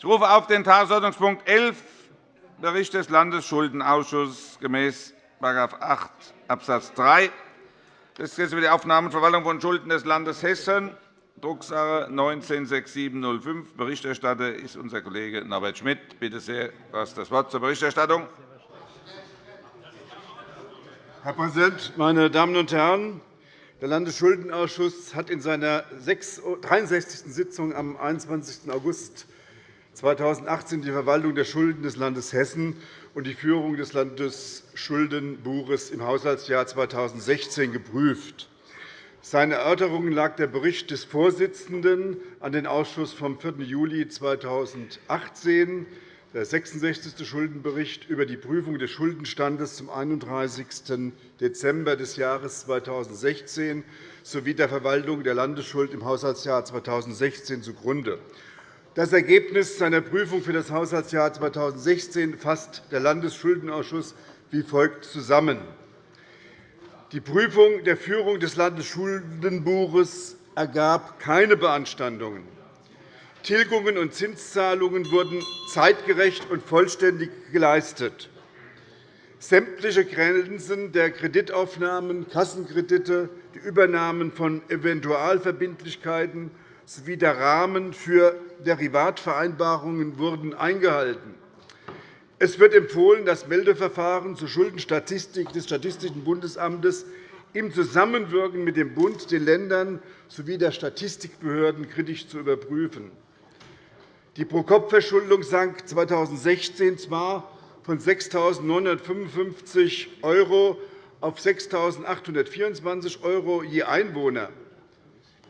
Ich rufe auf den Tagesordnungspunkt 11, Bericht des Landesschuldenausschusses gemäß § 8 Abs. 3 des Gesetzes über die Aufnahme und Verwaltung von Schulden des Landes Hessen, Drucksache 19-6705. Berichterstatter ist unser Kollege Norbert Schmidt. Bitte sehr, du hast das Wort zur Berichterstattung. Herr Präsident, meine Damen und Herren! Der Landesschuldenausschuss hat in seiner 63. Sitzung am 21. August 2018 die Verwaltung der Schulden des Landes Hessen und die Führung des Landesschuldenbuches im Haushaltsjahr 2016 geprüft. Seinen Erörterungen lag der Bericht des Vorsitzenden an den Ausschuss vom 4. Juli 2018, der 66. Schuldenbericht über die Prüfung des Schuldenstandes zum 31. Dezember des Jahres 2016 sowie der Verwaltung der Landesschuld im Haushaltsjahr 2016 zugrunde. Das Ergebnis seiner Prüfung für das Haushaltsjahr 2016 fasst der Landesschuldenausschuss wie folgt zusammen. Die Prüfung der Führung des Landesschuldenbuches ergab keine Beanstandungen. Tilgungen und Zinszahlungen wurden zeitgerecht und vollständig geleistet. Sämtliche Grenzen der Kreditaufnahmen, Kassenkredite, die Übernahmen von Eventualverbindlichkeiten sowie der Rahmen für Derivatvereinbarungen wurden eingehalten. Es wird empfohlen, das Meldeverfahren zur Schuldenstatistik des Statistischen Bundesamtes im Zusammenwirken mit dem Bund, den Ländern sowie der Statistikbehörden kritisch zu überprüfen. Die Pro-Kopf-Verschuldung sank 2016 zwar von 6.955 € auf 6.824 € je Einwohner.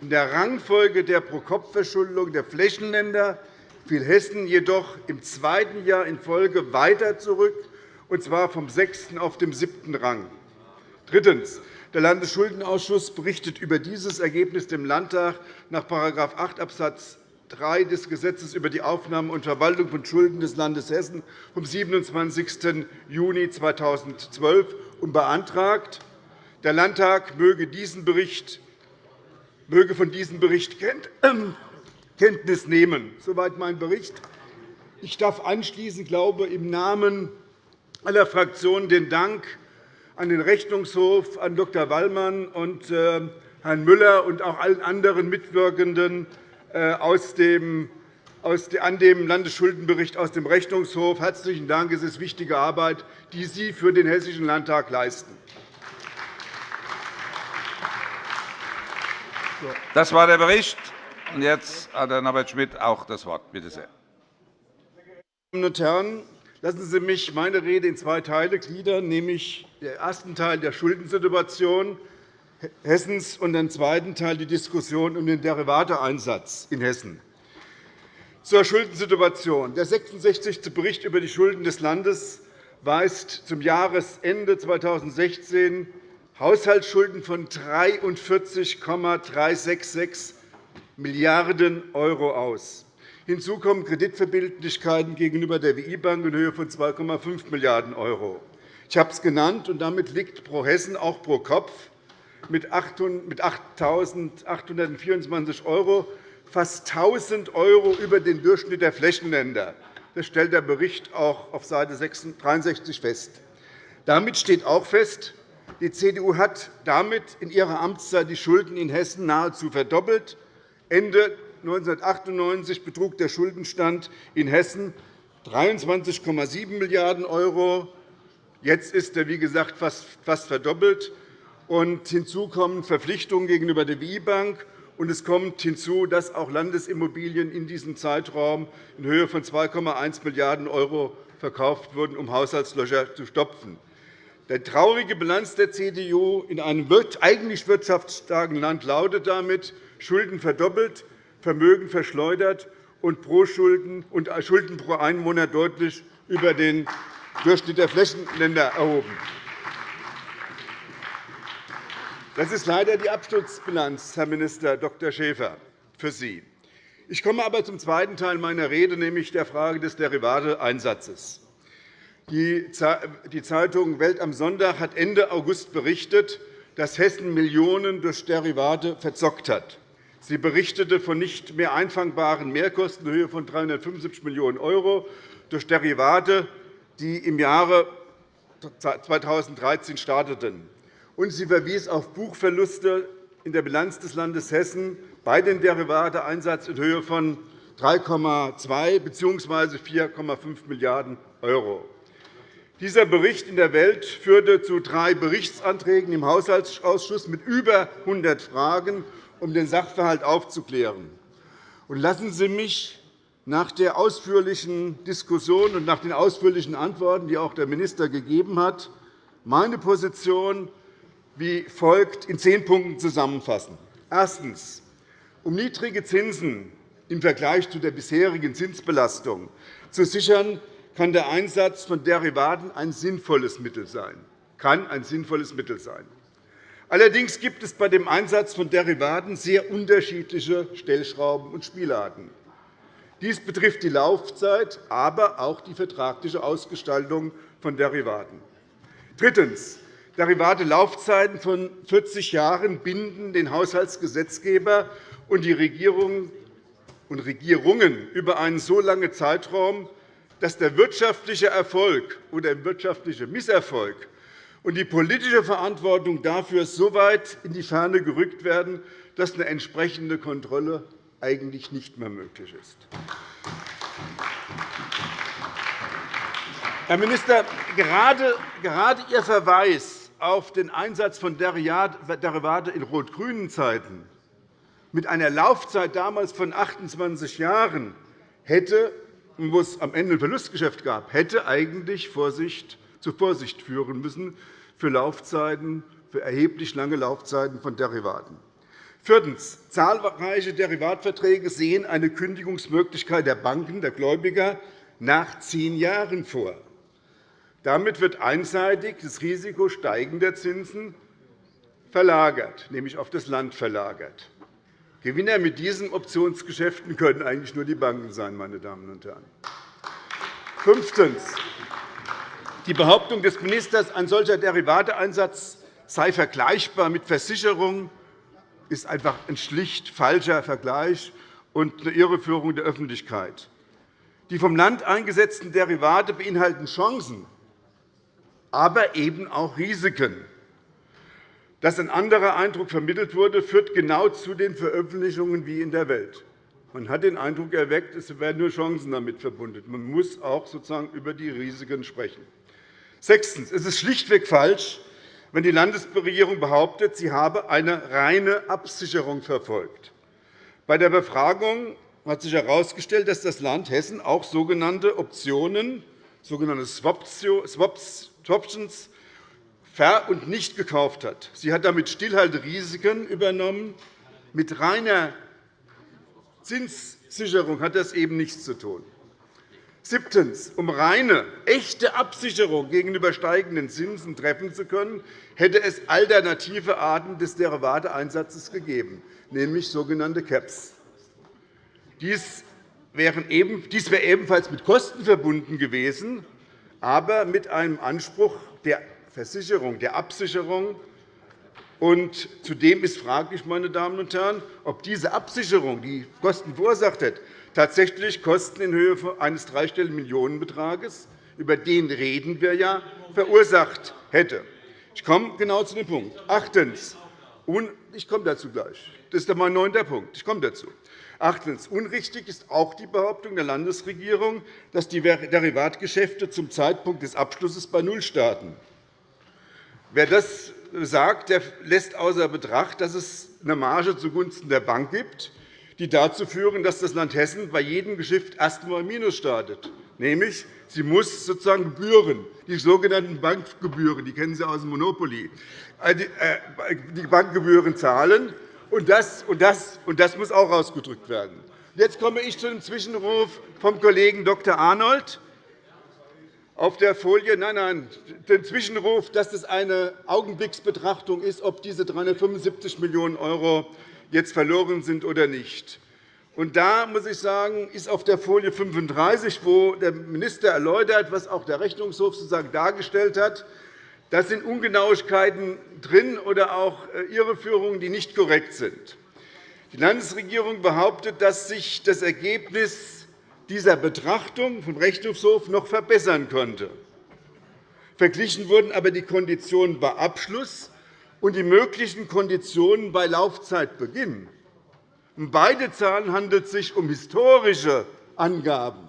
In der Rangfolge der Pro-Kopf-Verschuldung der Flächenländer fiel Hessen jedoch im zweiten Jahr in Folge weiter zurück, und zwar vom sechsten auf den siebten Rang. Drittens. Der Landesschuldenausschuss berichtet über dieses Ergebnis dem Landtag nach § 8 Abs. 3 des Gesetzes über die Aufnahme und Verwaltung von Schulden des Landes Hessen vom 27. Juni 2012 und beantragt, der Landtag möge diesen Bericht möge von diesem Bericht Kenntnis nehmen. Soweit mein Bericht. Ich darf anschließend glaube im Namen aller Fraktionen den Dank an den Rechnungshof, an Dr. Wallmann und äh, Herrn Müller und auch allen anderen Mitwirkenden äh, an dem Landesschuldenbericht aus dem Rechnungshof. Herzlichen Dank. Es ist wichtige Arbeit, die Sie für den Hessischen Landtag leisten. Das war der Bericht. Und jetzt hat Herr Norbert Schmidt auch das Wort. Bitte sehr. Meine Damen und Herren, lassen Sie mich meine Rede in zwei Teile gliedern, nämlich den ersten Teil der Schuldensituation Hessens und den zweiten Teil die Diskussion um den Derivateeinsatz in Hessen. Zur Schuldensituation. Der 66. Bericht über die Schulden des Landes weist zum Jahresende 2016 Haushaltsschulden von 43,366 Milliarden € aus. Hinzu kommen Kreditverbindlichkeiten gegenüber der WI-Bank in Höhe von 2,5 Milliarden €. Ich habe es genannt, und damit liegt pro Hessen auch pro Kopf mit 8.824 € fast 1.000 € über den Durchschnitt der Flächenländer. Das stellt der Bericht auch auf Seite 63 fest. Damit steht auch fest, die CDU hat damit in ihrer Amtszeit die Schulden in Hessen nahezu verdoppelt. Ende 1998 betrug der Schuldenstand in Hessen 23,7 Milliarden €. Jetzt ist er, wie gesagt, fast verdoppelt. hinzu kommen Verpflichtungen gegenüber der WI-Bank. es kommt hinzu, dass auch Landesimmobilien in diesem Zeitraum in Höhe von 2,1 Milliarden € verkauft wurden, um Haushaltslöcher zu stopfen. Die traurige Bilanz der CDU in einem eigentlich wirtschaftsstarken Land lautet damit, Schulden verdoppelt, Vermögen verschleudert und Schulden pro Einwohner deutlich über den Durchschnitt der Flächenländer erhoben. Das ist leider die Absturzbilanz, Herr Minister Dr. Schäfer, für Sie. Ich komme aber zum zweiten Teil meiner Rede, nämlich der Frage des Derivateeinsatzes. Die Zeitung Welt am Sonntag hat Ende August berichtet, dass Hessen Millionen durch Derivate verzockt hat. Sie berichtete von nicht mehr einfangbaren Mehrkosten in Höhe von 375 Millionen € durch Derivate, die im Jahre 2013 starteten. Und sie verwies auf Buchverluste in der Bilanz des Landes Hessen bei den Derivateeinsatz in Höhe von 3,2 bzw. 4,5 Milliarden €. Dieser Bericht in der Welt führte zu drei Berichtsanträgen im Haushaltsausschuss mit über 100 Fragen, um den Sachverhalt aufzuklären. lassen Sie mich nach der ausführlichen Diskussion und nach den ausführlichen Antworten, die auch der Minister gegeben hat, meine Position wie folgt in zehn Punkten zusammenfassen. Erstens. Um niedrige Zinsen im Vergleich zu der bisherigen Zinsbelastung zu sichern, kann der Einsatz von Derivaten ein sinnvolles Mittel sein. Kann ein sinnvolles Mittel sein. Allerdings gibt es bei dem Einsatz von Derivaten sehr unterschiedliche Stellschrauben und Spielarten. Dies betrifft die Laufzeit, aber auch die vertragliche Ausgestaltung von Derivaten. Drittens. Derivate-Laufzeiten von 40 Jahren binden den Haushaltsgesetzgeber und die Regierung und Regierungen über einen so langen Zeitraum, dass der wirtschaftliche Erfolg oder der wirtschaftliche Misserfolg und die politische Verantwortung dafür so weit in die Ferne gerückt werden, dass eine entsprechende Kontrolle eigentlich nicht mehr möglich ist. Herr Minister, gerade Ihr Verweis auf den Einsatz von Derivaten in rot-grünen Zeiten mit einer Laufzeit damals von 28 Jahren hätte, wo es am Ende ein Verlustgeschäft gab, hätte eigentlich Vorsicht, zu Vorsicht führen müssen für, Laufzeiten, für erheblich lange Laufzeiten von Derivaten. Viertens. Zahlreiche Derivatverträge sehen eine Kündigungsmöglichkeit der Banken, der Gläubiger, nach zehn Jahren vor. Damit wird einseitig das Risiko steigender Zinsen verlagert, nämlich auf das Land verlagert. Gewinner mit diesen Optionsgeschäften können eigentlich nur die Banken sein, meine Damen und Herren. Fünftens. Die Behauptung des Ministers, ein solcher Derivateeinsatz sei vergleichbar mit Versicherungen, ist einfach ein schlicht falscher Vergleich und eine Irreführung der Öffentlichkeit. Die vom Land eingesetzten Derivate beinhalten Chancen, aber eben auch Risiken. Dass ein anderer Eindruck vermittelt wurde, führt genau zu den Veröffentlichungen wie in der Welt. Man hat den Eindruck erweckt, es werden nur Chancen damit verbunden. Man muss auch sozusagen über die Risiken sprechen. Sechstens. Es ist schlichtweg falsch, wenn die Landesregierung behauptet, sie habe eine reine Absicherung verfolgt. Bei der Befragung hat sich herausgestellt, dass das Land Hessen auch sogenannte Optionen, sogenannte Swaptions ver- und nicht gekauft hat. Sie hat damit Stillhalterisiken übernommen. Mit reiner Zinssicherung hat das eben nichts zu tun. Siebtens. Um reine, echte Absicherung gegenüber steigenden Zinsen treffen zu können, hätte es alternative Arten des Derivateeinsatzes gegeben, nämlich sogenannte Caps. Dies wäre ebenfalls mit Kosten verbunden gewesen, aber mit einem Anspruch der Versicherung, der Absicherung. Und zudem ist fraglich, meine Damen und Herren, ob diese Absicherung, die Kosten verursacht hat, tatsächlich Kosten in Höhe eines dreistelligen Millionenbetrages, über den reden wir ja, verursacht hätte. Ich komme genau zu dem Punkt. Achtens. Ich komme dazu gleich. Das ist mein neunter Punkt. Ich komme dazu. Achtens. Unrichtig ist auch die Behauptung der Landesregierung, dass die Derivatgeschäfte zum Zeitpunkt des Abschlusses bei Null starten. Wer das sagt, der lässt außer Betracht, dass es eine Marge zugunsten der Bank gibt, die dazu führen, dass das Land Hessen bei jedem Geschäft erst einmal Minus startet. Nämlich, sie muss sozusagen Gebühren, die sogenannten Bankgebühren, die kennen Sie aus dem Monopoly, äh, äh, die Bankgebühren zahlen. Und das, und, das, und das muss auch ausgedrückt werden. Jetzt komme ich zu dem Zwischenruf vom Kollegen Dr. Arnold auf der Folie nein, nein, den Zwischenruf, dass es eine Augenblicksbetrachtung ist, ob diese 375 Millionen € jetzt verloren sind oder nicht. Und da muss ich sagen, ist auf der Folie 35, wo der Minister erläutert, was auch der Rechnungshof sozusagen dargestellt hat, da sind Ungenauigkeiten drin oder auch äh, Irreführungen, die nicht korrekt sind. Die Landesregierung behauptet, dass sich das Ergebnis dieser Betrachtung vom Rechnungshof noch verbessern könnte. Verglichen wurden aber die Konditionen bei Abschluss und die möglichen Konditionen bei Laufzeitbeginn. Um beide Zahlen handelt es sich um historische Angaben.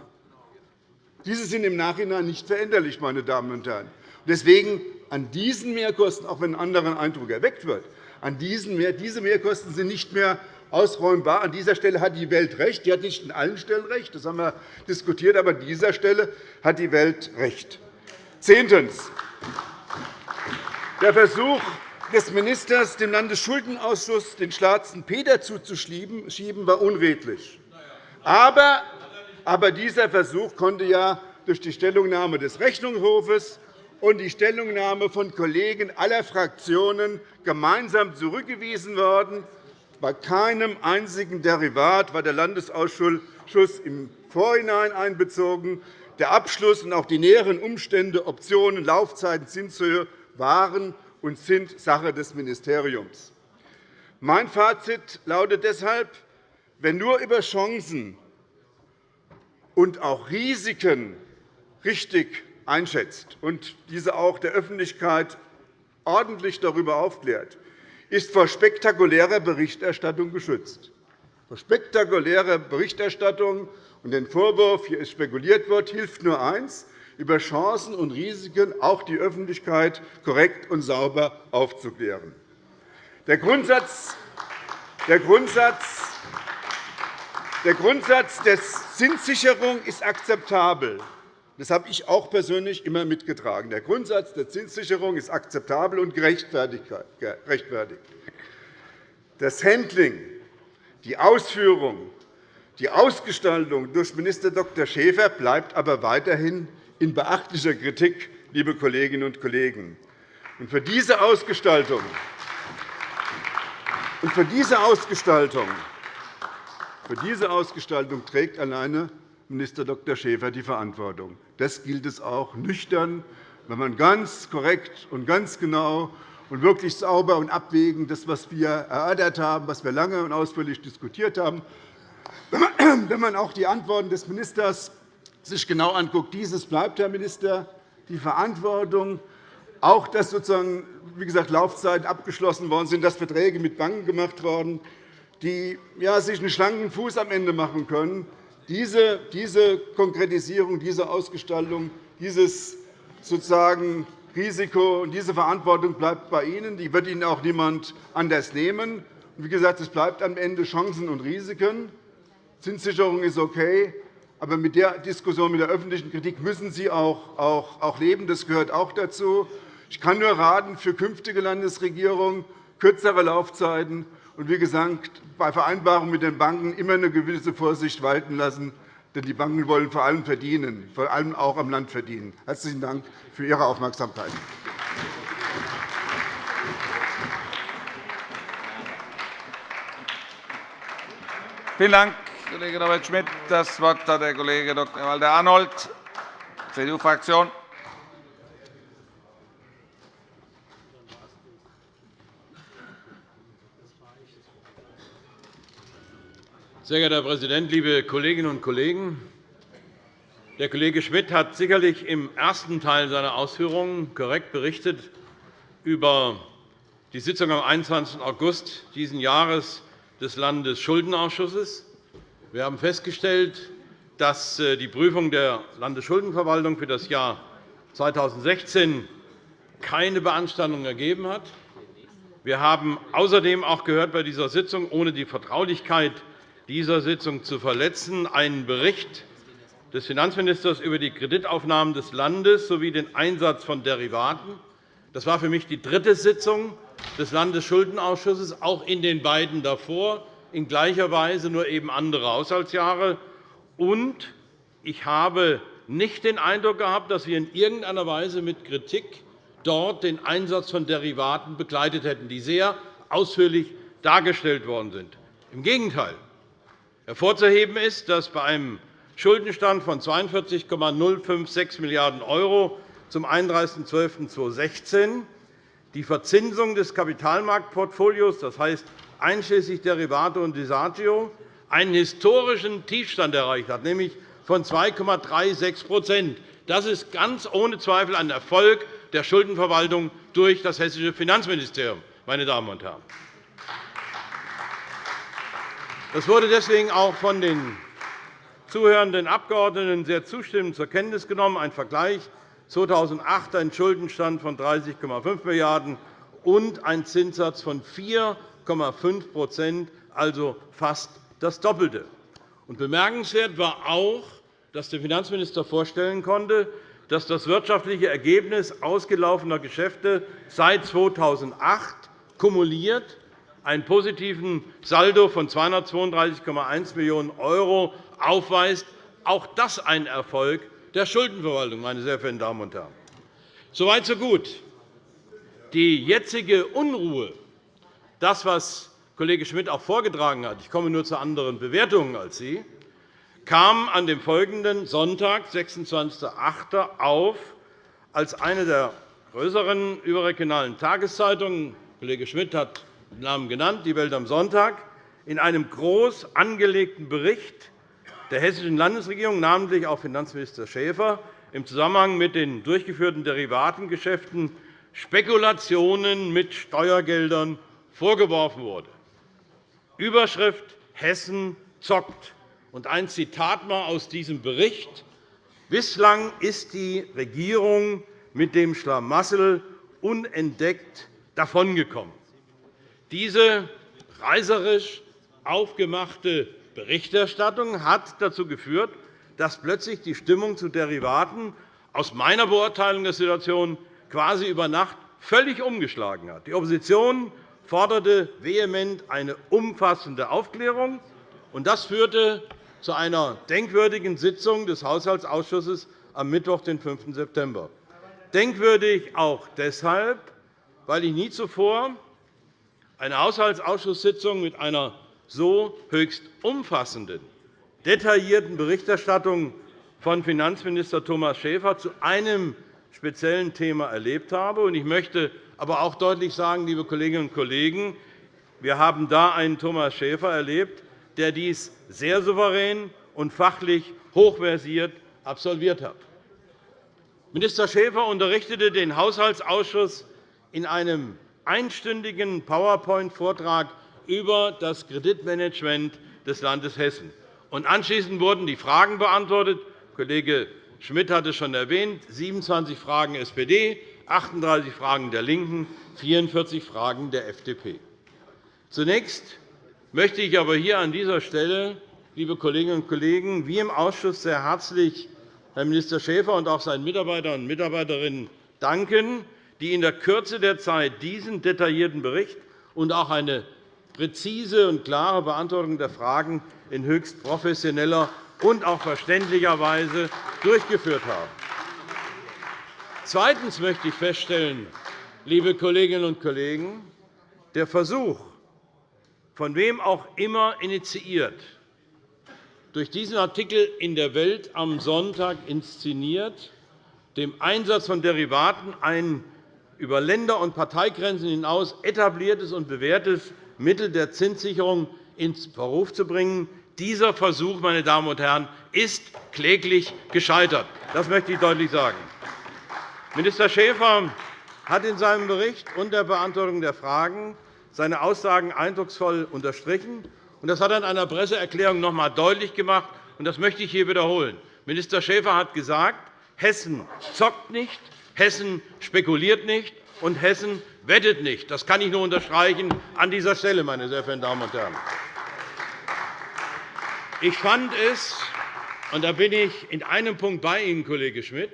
Diese sind im Nachhinein nicht veränderlich, meine Damen und Herren. Deswegen an diesen Mehrkosten, auch wenn ein anderer Eindruck erweckt wird, an diesen Mehr, diese Mehrkosten sind nicht mehr ausräumbar. An dieser Stelle hat die Welt recht. Die hat nicht an allen Stellen recht. Das haben wir diskutiert. Aber an dieser Stelle hat die Welt recht. Zehntens. Der Versuch des Ministers, dem Landesschuldenausschuss den schwarzen Peter zuzuschieben, war unredlich. Aber, aber dieser Versuch konnte ja durch die Stellungnahme des Rechnungshofes und die Stellungnahme von Kollegen aller Fraktionen gemeinsam zurückgewiesen werden. Bei keinem einzigen Derivat war der Landesausschuss im Vorhinein einbezogen. Der Abschluss und auch die näheren Umstände, Optionen, Laufzeiten, Zinshöhe waren und sind Sache des Ministeriums. Mein Fazit lautet deshalb, wenn nur über Chancen und auch Risiken richtig einschätzt und diese auch der Öffentlichkeit ordentlich darüber aufklärt, ist vor spektakulärer Berichterstattung geschützt. Vor spektakulärer Berichterstattung und den Vorwurf, hier ist spekuliert wird, hilft nur eins, über Chancen und Risiken auch die Öffentlichkeit korrekt und sauber aufzuklären. Der Grundsatz, der Grundsatz, der Grundsatz der Zinssicherung ist akzeptabel. Das habe ich auch persönlich immer mitgetragen. Der Grundsatz der Zinssicherung ist akzeptabel und gerechtfertigt. Das Handling, die Ausführung die Ausgestaltung durch Minister Dr. Schäfer bleibt aber weiterhin in beachtlicher Kritik, liebe Kolleginnen und Kollegen. Und für diese Ausgestaltung und für diese Ausgestaltung, für diese Ausgestaltung trägt alleine Minister Dr. Schäfer die Verantwortung. Das gilt es auch nüchtern, wenn man ganz korrekt und ganz genau und wirklich sauber und abwägend das, was wir erörtert haben, was wir lange und ausführlich diskutiert haben, wenn man auch die Antworten des Ministers sich genau anguckt, dieses bleibt, Herr Minister, die Verantwortung, auch dass sozusagen, wie gesagt, Laufzeiten abgeschlossen worden sind, dass Verträge mit Banken gemacht worden, die ja, sich einen schlanken Fuß am Ende machen können. Diese, Konkretisierung, diese Ausgestaltung, dieses sozusagen Risiko und diese Verantwortung bleibt bei Ihnen. Die wird Ihnen auch niemand anders nehmen. Wie gesagt, es bleibt am Ende Chancen und Risiken. Zinssicherung ist okay, aber mit der Diskussion, mit der öffentlichen Kritik müssen Sie auch leben. Das gehört auch dazu. Ich kann nur raten, für künftige Landesregierungen kürzere Laufzeiten und, wie gesagt, bei Vereinbarungen mit den Banken immer eine gewisse Vorsicht walten lassen. Denn die Banken wollen vor allem verdienen, vor allem auch am Land verdienen. Herzlichen Dank für Ihre Aufmerksamkeit. Vielen Dank, Kollege Norbert Schmidt. Das Wort hat der Kollege Dr. Walter-Arnold, CDU-Fraktion. Sehr geehrter Herr Präsident, liebe Kolleginnen und Kollegen! Der Kollege Schmidt hat sicherlich im ersten Teil seiner Ausführungen korrekt berichtet über die Sitzung am 21. August dieses Jahres des Landesschuldenausschusses. Wir haben festgestellt, dass äh, die Prüfung der Landesschuldenverwaltung für das Jahr 2016 keine Beanstandung ergeben hat. Wir haben außerdem auch gehört bei dieser Sitzung, ohne die Vertraulichkeit dieser Sitzung zu verletzen, einen Bericht des Finanzministers über die Kreditaufnahmen des Landes sowie den Einsatz von Derivaten. Das war für mich die dritte Sitzung des Landesschuldenausschusses, auch in den beiden davor in gleicher Weise, nur eben andere Haushaltsjahre. Und ich habe nicht den Eindruck gehabt, dass wir in irgendeiner Weise mit Kritik dort den Einsatz von Derivaten begleitet hätten, die sehr ausführlich dargestellt worden sind. Im Gegenteil. Hervorzuheben ist, dass bei einem Schuldenstand von 42,056 Milliarden € zum 31.12.2016 die Verzinsung des Kapitalmarktportfolios, das heißt einschließlich Derivate und Desagio einen historischen Tiefstand erreicht hat, nämlich von 2,36% Das ist ganz ohne Zweifel ein Erfolg der Schuldenverwaltung durch das Hessische Finanzministerium. Meine Damen und Herren. Das wurde deswegen auch von den zuhörenden Abgeordneten sehr zustimmend zur Kenntnis genommen. Ein Vergleich 2008 ein Schuldenstand von 30,5 Milliarden € und ein Zinssatz von 4,5% also fast das Doppelte. bemerkenswert war auch, dass der Finanzminister vorstellen konnte, dass das wirtschaftliche Ergebnis ausgelaufener Geschäfte seit 2008 kumuliert einen positiven Saldo von 232,1 Millionen € aufweist. Auch das ein Erfolg der Schuldenverwaltung, meine sehr verehrten Damen und Herren. Soweit, so gut. Die jetzige Unruhe, das, was Kollege Schmidt auch vorgetragen hat, ich komme nur zu anderen Bewertungen als Sie, kam an dem folgenden Sonntag, 26.08., auf, als eine der größeren überregionalen Tageszeitungen Kollege Schmidt hat Namen genannt, die Welt am Sonntag, in einem groß angelegten Bericht der Hessischen Landesregierung, namentlich auch Finanzminister Schäfer, im Zusammenhang mit den durchgeführten Derivatengeschäften Spekulationen mit Steuergeldern vorgeworfen wurde. Überschrift Hessen zockt. Und ein Zitat mal aus diesem Bericht. Bislang ist die Regierung mit dem Schlamassel unentdeckt davongekommen. Diese reiserisch aufgemachte Berichterstattung hat dazu geführt, dass plötzlich die Stimmung zu Derivaten aus meiner Beurteilung der Situation quasi über Nacht völlig umgeschlagen hat. Die Opposition forderte vehement eine umfassende Aufklärung. und Das führte zu einer denkwürdigen Sitzung des Haushaltsausschusses am Mittwoch, den 5. September. Denkwürdig auch deshalb, weil ich nie zuvor eine Haushaltsausschusssitzung mit einer so höchst umfassenden, detaillierten Berichterstattung von Finanzminister Thomas Schäfer zu einem speziellen Thema erlebt habe. Ich möchte aber auch deutlich sagen, liebe Kolleginnen und Kollegen, wir haben da einen Thomas Schäfer erlebt, der dies sehr souverän und fachlich hochversiert absolviert hat. Minister Schäfer unterrichtete den Haushaltsausschuss in einem einstündigen PowerPoint-Vortrag über das Kreditmanagement des Landes Hessen. Anschließend wurden die Fragen beantwortet. Kollege Schmidt hat es schon erwähnt, 27 Fragen SPD, 38 Fragen der LINKEN, 44 Fragen der FDP. Zunächst möchte ich aber hier an dieser Stelle, liebe Kolleginnen und Kollegen, wie im Ausschuss sehr herzlich Herrn Minister Schäfer und auch seinen Mitarbeitern und Mitarbeiterinnen danken, die in der Kürze der Zeit diesen detaillierten Bericht und auch eine präzise und klare Beantwortung der Fragen in höchst professioneller und auch verständlicher Weise durchgeführt haben. Zweitens möchte ich feststellen, liebe Kolleginnen und Kollegen, der Versuch, von wem auch immer initiiert, durch diesen Artikel in der Welt am Sonntag inszeniert, dem Einsatz von Derivaten ein über Länder- und Parteigrenzen hinaus etabliertes und bewährtes Mittel der Zinssicherung ins Verruf zu bringen. Dieser Versuch meine Damen und Herren, ist kläglich gescheitert. Das möchte ich deutlich sagen. Minister Schäfer hat in seinem Bericht und der Beantwortung der Fragen seine Aussagen eindrucksvoll unterstrichen. Das hat er in einer Presseerklärung noch einmal deutlich gemacht. Das möchte ich hier wiederholen. Minister Schäfer hat gesagt, Hessen zockt nicht, Hessen spekuliert nicht, und Hessen wettet nicht. Das kann ich nur unterstreichen an dieser Stelle, meine sehr verehrten Damen und Herren. Ich fand es, und da bin ich in einem Punkt bei Ihnen, Kollege Schmidt,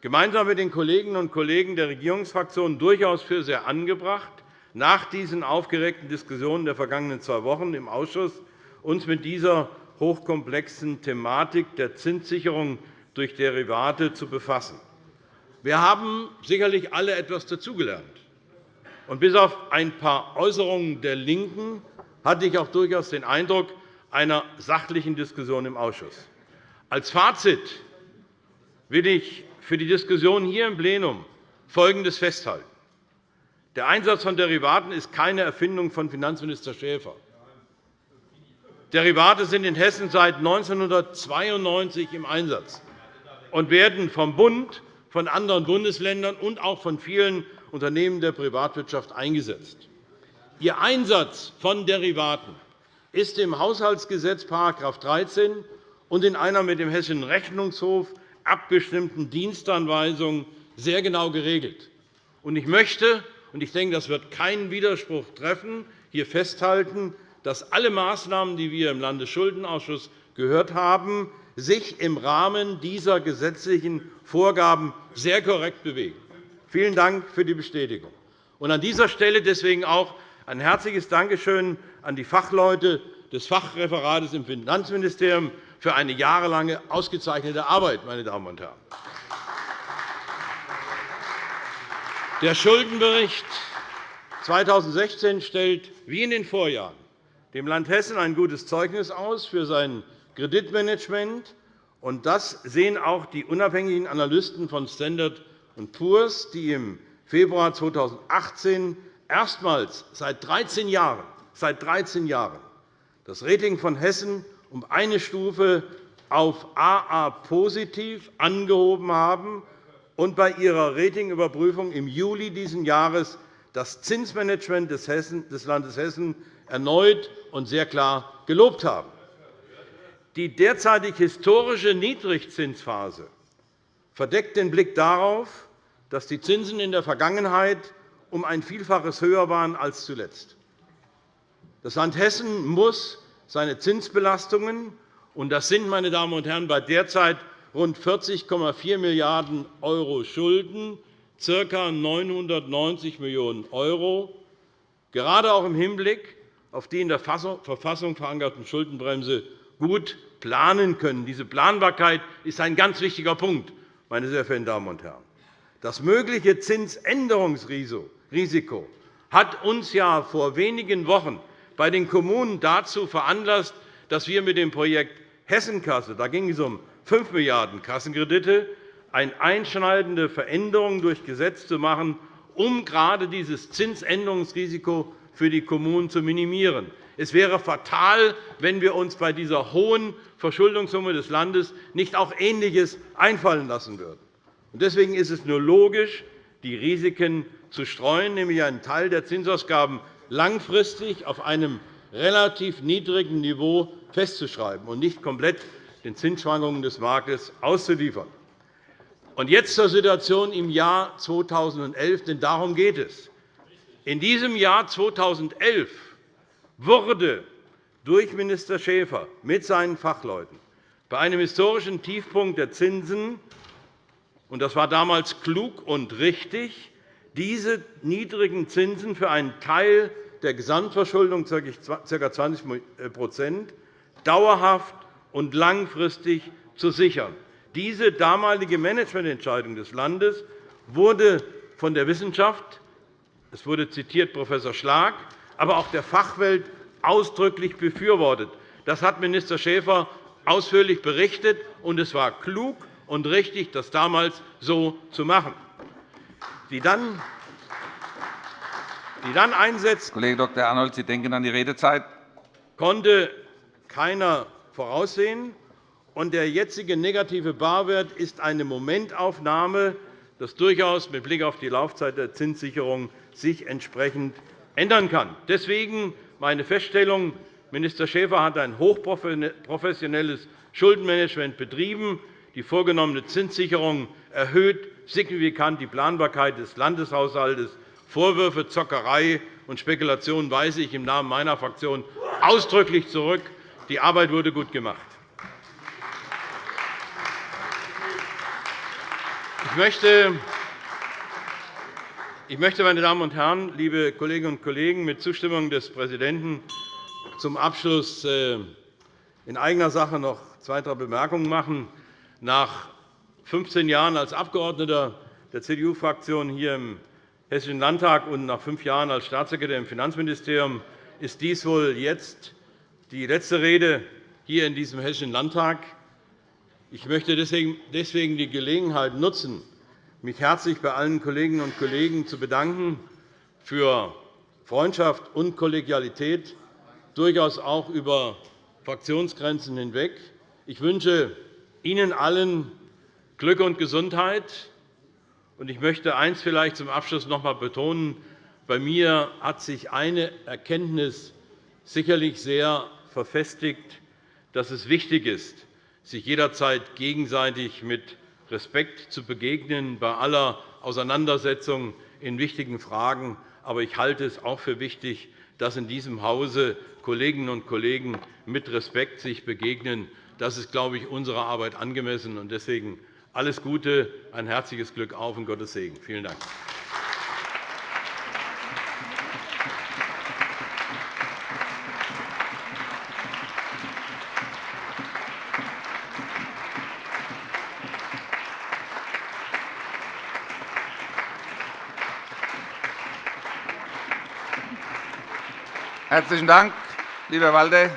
gemeinsam mit den Kolleginnen und Kollegen der Regierungsfraktionen durchaus für sehr angebracht, nach diesen aufgeregten Diskussionen der vergangenen zwei Wochen im Ausschuss uns mit dieser hochkomplexen Thematik der Zinssicherung durch Derivate zu befassen. Wir haben sicherlich alle etwas dazugelernt. Und bis auf ein paar Äußerungen der LINKEN hatte ich auch durchaus den Eindruck einer sachlichen Diskussion im Ausschuss. Als Fazit will ich für die Diskussion hier im Plenum Folgendes festhalten. Der Einsatz von Derivaten ist keine Erfindung von Finanzminister Schäfer. Derivate sind in Hessen seit 1992 im Einsatz und werden vom Bund, von anderen Bundesländern und auch von vielen Unternehmen der Privatwirtschaft eingesetzt. Ihr Einsatz von Derivaten ist im Haushaltsgesetz § 13 und in einer mit dem Hessischen Rechnungshof abgestimmten Dienstanweisung sehr genau geregelt. Ich möchte, und ich denke, das wird keinen Widerspruch treffen, hier festhalten, dass alle Maßnahmen, die wir im Landesschuldenausschuss gehört haben, sich im Rahmen dieser gesetzlichen Vorgaben sehr korrekt bewegen. Vielen Dank für die Bestätigung. an dieser Stelle deswegen auch ein herzliches Dankeschön an die Fachleute des Fachreferates im Finanzministerium für eine jahrelange ausgezeichnete Arbeit. Meine Damen und Herren. Der Schuldenbericht 2016 stellt wie in den Vorjahren dem Land Hessen ein gutes Zeugnis aus für sein Kreditmanagement. Das sehen auch die unabhängigen Analysten von Standard Poor's, die im Februar 2018 erstmals seit 13 Jahren, seit 13 Jahren das Rating von Hessen um eine Stufe auf AA positiv angehoben haben und bei ihrer Ratingüberprüfung im Juli dieses Jahres das Zinsmanagement des Landes Hessen erneut und sehr klar gelobt haben. Die derzeitig historische Niedrigzinsphase verdeckt den Blick darauf, dass die Zinsen in der Vergangenheit um ein Vielfaches höher waren als zuletzt. Das Land Hessen muss seine Zinsbelastungen, und das sind, meine Damen und Herren, bei derzeit rund 40,4 Milliarden € Schulden, ca. 990 Millionen €, gerade auch im Hinblick auf die in der Verfassung verankerten Schuldenbremse gut planen können. Diese Planbarkeit ist ein ganz wichtiger Punkt, meine sehr verehrten Damen und Herren. Das mögliche Zinsänderungsrisiko Risiko hat uns ja vor wenigen Wochen bei den Kommunen dazu veranlasst, dass wir mit dem Projekt Hessenkasse – da ging es um 5 Milliarden € Kassenkredite – eine einschneidende Veränderung durch Gesetz zu machen, um gerade dieses Zinsänderungsrisiko für die Kommunen zu minimieren. Es wäre fatal, wenn wir uns bei dieser hohen Verschuldungssumme des Landes nicht auch Ähnliches einfallen lassen würden. Deswegen ist es nur logisch, die Risiken zu streuen, nämlich einen Teil der Zinsausgaben langfristig auf einem relativ niedrigen Niveau festzuschreiben und nicht komplett den Zinsschwankungen des Marktes auszuliefern. Und jetzt zur Situation im Jahr 2011, denn darum geht es. In diesem Jahr 2011 wurde durch Minister Schäfer mit seinen Fachleuten bei einem historischen Tiefpunkt der Zinsen und das war damals klug und richtig, diese niedrigen Zinsen für einen Teil der Gesamtverschuldung, ca. 20% dauerhaft und langfristig zu sichern. Diese damalige Managemententscheidung des Landes wurde von der Wissenschaft, es wurde zitiert Prof. Schlag, aber auch der Fachwelt ausdrücklich befürwortet. Das hat Minister Schäfer ausführlich berichtet, und es war klug und richtig, das damals so zu machen die dann, die dann einsetzt, Kollege Dr. Arnold, Sie denken an die Redezeit. konnte keiner voraussehen. Und der jetzige negative Barwert ist eine Momentaufnahme, das durchaus mit Blick auf die Laufzeit der Zinssicherung sich entsprechend ändern kann. Deswegen meine Feststellung. Minister Schäfer hat ein hochprofessionelles Schuldenmanagement betrieben. Die vorgenommene Zinssicherung erhöht signifikant die Planbarkeit des Landeshaushalts. Vorwürfe, Zockerei und Spekulation weise ich im Namen meiner Fraktion ausdrücklich zurück. Die Arbeit wurde gut gemacht. Ich möchte, ich möchte, meine Damen und Herren, liebe Kolleginnen und Kollegen, mit Zustimmung des Präsidenten zum Abschluss äh, in eigener Sache noch zwei, drei Bemerkungen machen. Nach 15 Jahren als Abgeordneter der CDU-Fraktion hier im Hessischen Landtag und nach fünf Jahren als Staatssekretär im Finanzministerium ist dies wohl jetzt die letzte Rede hier in diesem Hessischen Landtag. Ich möchte deswegen die Gelegenheit nutzen, mich herzlich bei allen Kolleginnen und Kollegen zu bedanken für Freundschaft und Kollegialität, durchaus auch über Fraktionsgrenzen hinweg. Ich wünsche Ihnen allen Glück und Gesundheit. Ich möchte eines vielleicht zum Abschluss noch einmal betonen. Bei mir hat sich eine Erkenntnis sicherlich sehr verfestigt, dass es wichtig ist, sich jederzeit gegenseitig mit Respekt zu begegnen bei aller Auseinandersetzung in wichtigen Fragen. Aber ich halte es auch für wichtig, dass in diesem Hause Kolleginnen und Kollegen mit Respekt sich begegnen. Das ist, glaube ich, unserer Arbeit angemessen. Deswegen alles Gute, ein herzliches Glück auf und Gottes Segen. Vielen Dank. Herzlichen Dank, lieber Walde.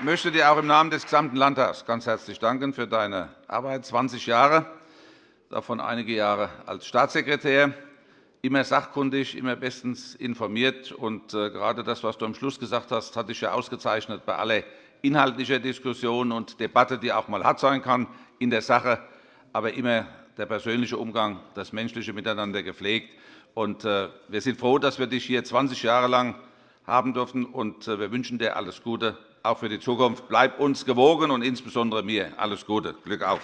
Ich möchte dir auch im Namen des gesamten Landtags ganz herzlich danken für deine Arbeit. 20 Jahre, davon einige Jahre als Staatssekretär, immer sachkundig, immer bestens informiert. Und äh, gerade das, was du am Schluss gesagt hast, hat dich ja ausgezeichnet bei aller inhaltlicher Diskussion und Debatte, die auch einmal hart sein kann in der Sache, aber immer der persönliche Umgang, das menschliche Miteinander gepflegt. Und äh, wir sind froh, dass wir dich hier 20 Jahre lang haben dürfen. Äh, wir wünschen dir alles Gute, auch für die Zukunft. Bleib uns gewogen und insbesondere mir alles Gute. Glück auf.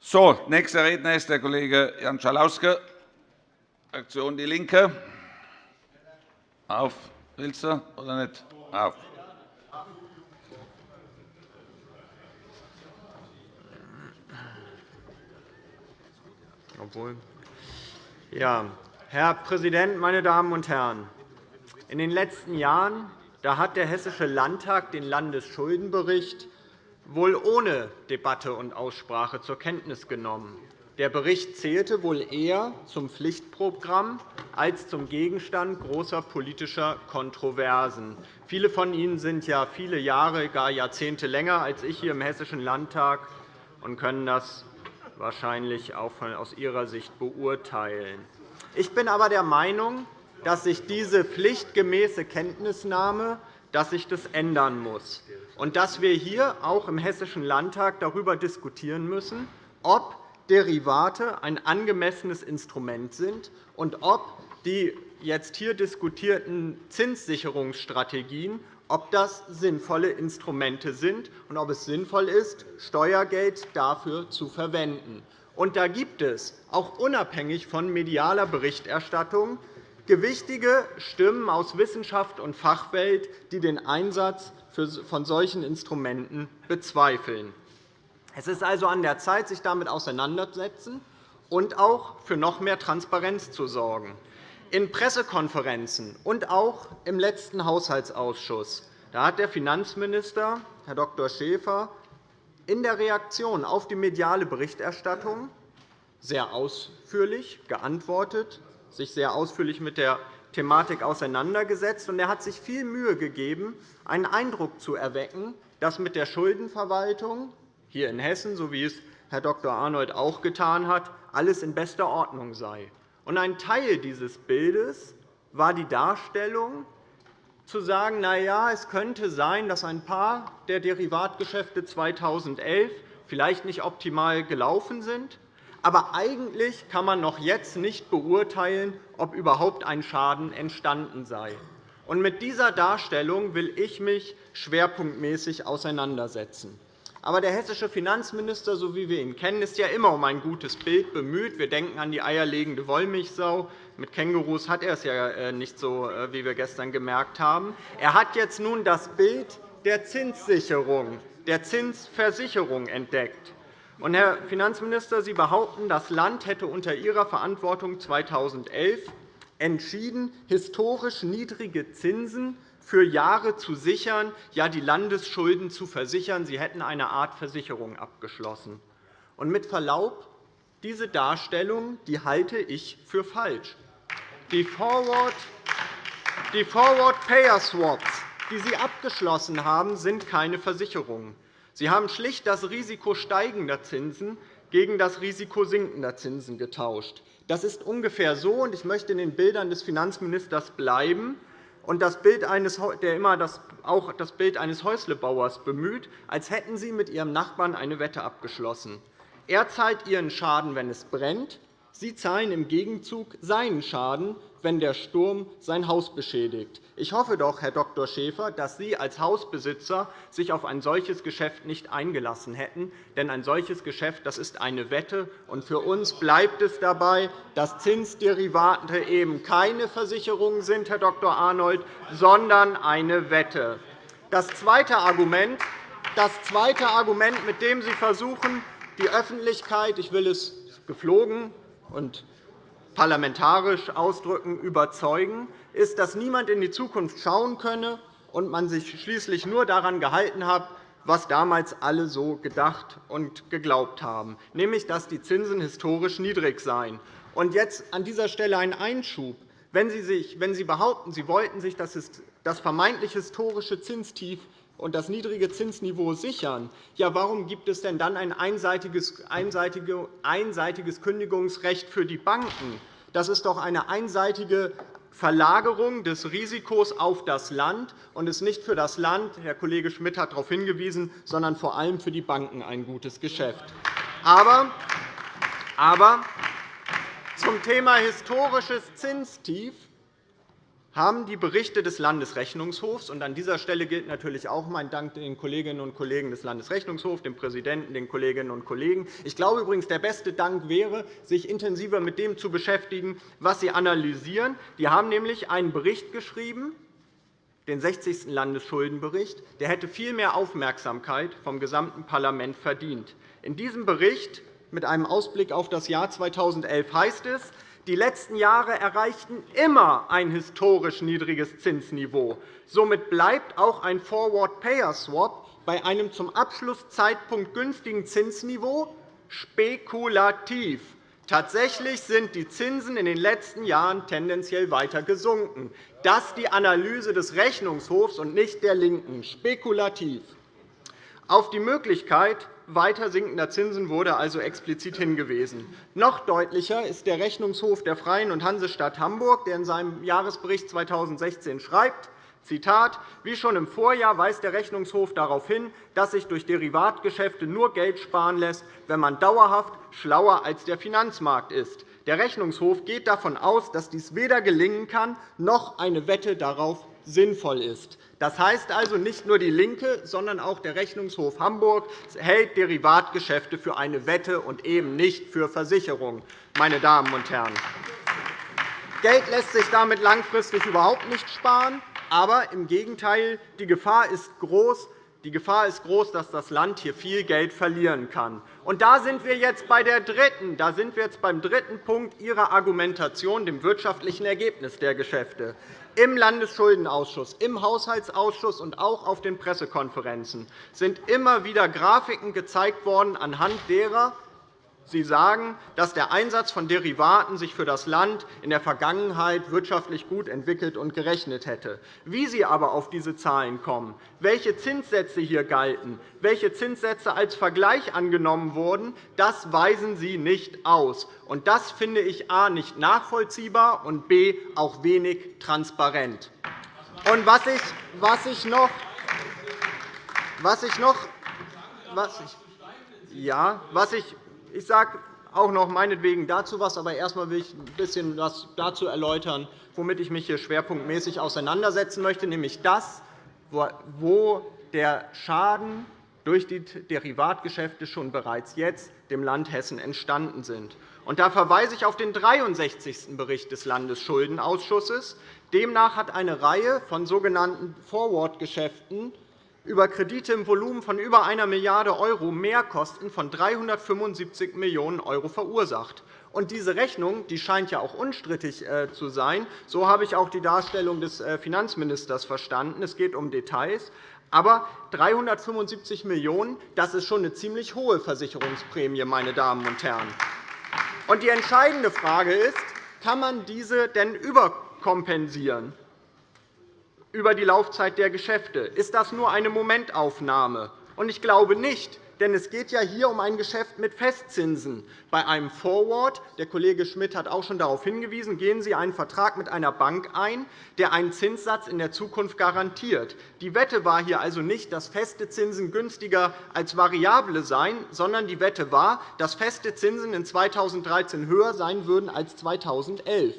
So, nächster Redner ist der Kollege Jan Schalauske, Fraktion DIE LINKE. Auf. Willst du oder nicht? Auf. Obwohl. Ja, Herr Präsident, meine Damen und Herren! In den letzten Jahren da hat der Hessische Landtag den Landesschuldenbericht wohl ohne Debatte und Aussprache zur Kenntnis genommen. Der Bericht zählte wohl eher zum Pflichtprogramm als zum Gegenstand großer politischer Kontroversen. Viele von Ihnen sind ja viele Jahre, gar Jahrzehnte länger als ich hier im Hessischen Landtag und können das wahrscheinlich auch aus Ihrer Sicht beurteilen. Ich bin aber der Meinung, dass sich diese pflichtgemäße Kenntnisnahme dass sich das ändern muss und dass wir hier auch im Hessischen Landtag darüber diskutieren müssen, ob Derivate ein angemessenes Instrument sind und ob die jetzt hier diskutierten Zinssicherungsstrategien ob das sinnvolle Instrumente sind und ob es sinnvoll ist, Steuergeld dafür zu verwenden. Und da gibt es, auch unabhängig von medialer Berichterstattung, gewichtige Stimmen aus Wissenschaft und Fachwelt, die den Einsatz von solchen Instrumenten bezweifeln. Es ist also an der Zeit, sich damit auseinanderzusetzen und auch für noch mehr Transparenz zu sorgen in Pressekonferenzen und auch im letzten Haushaltsausschuss da hat der Finanzminister, Herr Dr. Schäfer, in der Reaktion auf die mediale Berichterstattung sehr ausführlich geantwortet, sich sehr ausführlich mit der Thematik auseinandergesetzt. und Er hat sich viel Mühe gegeben, einen Eindruck zu erwecken, dass mit der Schuldenverwaltung hier in Hessen, so wie es Herr Dr. Arnold auch getan hat, alles in bester Ordnung sei. Ein Teil dieses Bildes war die Darstellung, zu sagen, na ja, es könnte sein, dass ein paar der Derivatgeschäfte 2011 vielleicht nicht optimal gelaufen sind. Aber eigentlich kann man noch jetzt nicht beurteilen, ob überhaupt ein Schaden entstanden sei. mit dieser Darstellung will ich mich schwerpunktmäßig auseinandersetzen. Aber der hessische Finanzminister, so wie wir ihn kennen, ist ja immer um ein gutes Bild bemüht. Wir denken an die eierlegende Wollmilchsau. Mit Kängurus hat er es ja äh, nicht so, äh, wie wir gestern gemerkt haben. Er hat jetzt nun das Bild der Zinssicherung, der Zinsversicherung entdeckt. Und, Herr Finanzminister, Sie behaupten, das Land hätte unter Ihrer Verantwortung 2011 entschieden, historisch niedrige Zinsen für Jahre zu sichern, ja die Landesschulden zu versichern. Sie hätten eine Art Versicherung abgeschlossen. Und mit Verlaub, diese Darstellung die halte ich für falsch. Die Forward, die Forward Payer Swaps die Sie abgeschlossen haben, sind keine Versicherungen. Sie haben schlicht das Risiko steigender Zinsen gegen das Risiko sinkender Zinsen getauscht. Das ist ungefähr so, und ich möchte in den Bildern des Finanzministers bleiben, und das Bild eines, der immer das, auch das Bild eines Häuslebauers bemüht, als hätten Sie mit Ihrem Nachbarn eine Wette abgeschlossen. Er zahlt Ihren Schaden, wenn es brennt. Sie zahlen im Gegenzug seinen Schaden, wenn der Sturm sein Haus beschädigt. Ich hoffe doch, Herr Dr. Schäfer, dass Sie als Hausbesitzer sich auf ein solches Geschäft nicht eingelassen hätten. Denn ein solches Geschäft das ist eine Wette. Und für uns bleibt es dabei, dass Zinsderivate eben keine Versicherungen sind, Herr Dr. Arnold, sondern eine Wette. Das zweite Argument, das zweite Argument mit dem Sie versuchen, die Öffentlichkeit, ich will es geflogen und parlamentarisch ausdrücken, überzeugen, ist, dass niemand in die Zukunft schauen könne und man sich schließlich nur daran gehalten hat, was damals alle so gedacht und geglaubt haben, nämlich dass die Zinsen historisch niedrig seien. Und jetzt an dieser Stelle ein Einschub. Wenn Sie, sich, wenn Sie behaupten, Sie wollten sich das vermeintlich historische Zinstief und das niedrige Zinsniveau sichern, ja, warum gibt es denn dann ein einseitiges, einseitiges Kündigungsrecht für die Banken? Das ist doch eine einseitige Verlagerung des Risikos auf das Land und ist nicht für das Land, Herr Kollege Schmidt hat darauf hingewiesen, sondern vor allem für die Banken ein gutes Geschäft. Aber, aber zum Thema historisches Zinstief haben die Berichte des Landesrechnungshofs – und an dieser Stelle gilt natürlich auch mein Dank den Kolleginnen und Kollegen des Landesrechnungshofs, dem Präsidenten, den Kolleginnen und Kollegen. Ich glaube übrigens, der beste Dank wäre, sich intensiver mit dem zu beschäftigen, was Sie analysieren. Die haben nämlich einen Bericht geschrieben, den 60. Landesschuldenbericht. Der hätte viel mehr Aufmerksamkeit vom gesamten Parlament verdient. In diesem Bericht mit einem Ausblick auf das Jahr 2011 heißt es, die letzten Jahre erreichten immer ein historisch niedriges Zinsniveau. Somit bleibt auch ein Forward-Payer-Swap bei einem zum Abschlusszeitpunkt günstigen Zinsniveau spekulativ. Tatsächlich sind die Zinsen in den letzten Jahren tendenziell weiter gesunken. Das ist die Analyse des Rechnungshofs und nicht der LINKEN. Spekulativ. Auf die Möglichkeit weiter sinkender Zinsen wurde also explizit hingewiesen. Noch deutlicher ist der Rechnungshof der Freien und Hansestadt Hamburg, der in seinem Jahresbericht 2016 schreibt, Zitat, Wie schon im Vorjahr weist der Rechnungshof darauf hin, dass sich durch Derivatgeschäfte nur Geld sparen lässt, wenn man dauerhaft schlauer als der Finanzmarkt ist. Der Rechnungshof geht davon aus, dass dies weder gelingen kann, noch eine Wette darauf sinnvoll ist. Das heißt also, nicht nur DIE LINKE, sondern auch der Rechnungshof Hamburg hält Derivatgeschäfte für eine Wette und eben nicht für Versicherungen. Meine Damen und Herren. Geld lässt sich damit langfristig überhaupt nicht sparen. Aber im Gegenteil, die Gefahr ist groß, die Gefahr ist groß, dass das Land hier viel Geld verlieren kann. Und da sind wir jetzt bei der dritten, da sind wir jetzt beim dritten Punkt Ihrer Argumentation, dem wirtschaftlichen Ergebnis der Geschäfte. Im Landesschuldenausschuss, im Haushaltsausschuss und auch auf den Pressekonferenzen sind immer wieder Grafiken gezeigt worden, anhand derer Sie sagen, dass der Einsatz von Derivaten sich für das Land in der Vergangenheit wirtschaftlich gut entwickelt und gerechnet hätte. Wie Sie aber auf diese Zahlen kommen, welche Zinssätze hier galten, welche Zinssätze als Vergleich angenommen wurden, das weisen Sie nicht aus. Und das finde ich a. nicht nachvollziehbar und b. auch wenig transparent. Und was ich, was ich noch, was ich noch was ich, ja, was ich ich sage auch noch meinetwegen dazu etwas, aber erst einmal will ich ein bisschen was dazu erläutern, womit ich mich hier schwerpunktmäßig auseinandersetzen möchte, nämlich das, wo der Schaden durch die Derivatgeschäfte schon bereits jetzt dem Land Hessen entstanden sind. Da verweise ich auf den 63. Bericht des Landesschuldenausschusses. Demnach hat eine Reihe von sogenannten Forward-Geschäften über Kredite im Volumen von über 1 Milliarde € Mehrkosten von 375 Millionen € verursacht. Diese Rechnung die scheint ja auch unstrittig äh, zu sein. So habe ich auch die Darstellung des äh, Finanzministers verstanden. Es geht um Details. Aber 375 Millionen € das ist schon eine ziemlich hohe Versicherungsprämie, meine Damen und Herren. Die entscheidende Frage ist, kann man diese denn überkompensieren? Über die Laufzeit der Geschäfte. Ist das nur eine Momentaufnahme? Ich glaube nicht, denn es geht ja hier um ein Geschäft mit Festzinsen. Bei einem Forward, der Kollege Schmidt hat auch schon darauf hingewiesen, gehen Sie einen Vertrag mit einer Bank ein, der einen Zinssatz in der Zukunft garantiert. Die Wette war hier also nicht, dass feste Zinsen günstiger als variable seien, sondern die Wette war, dass feste Zinsen in 2013 höher sein würden als 2011.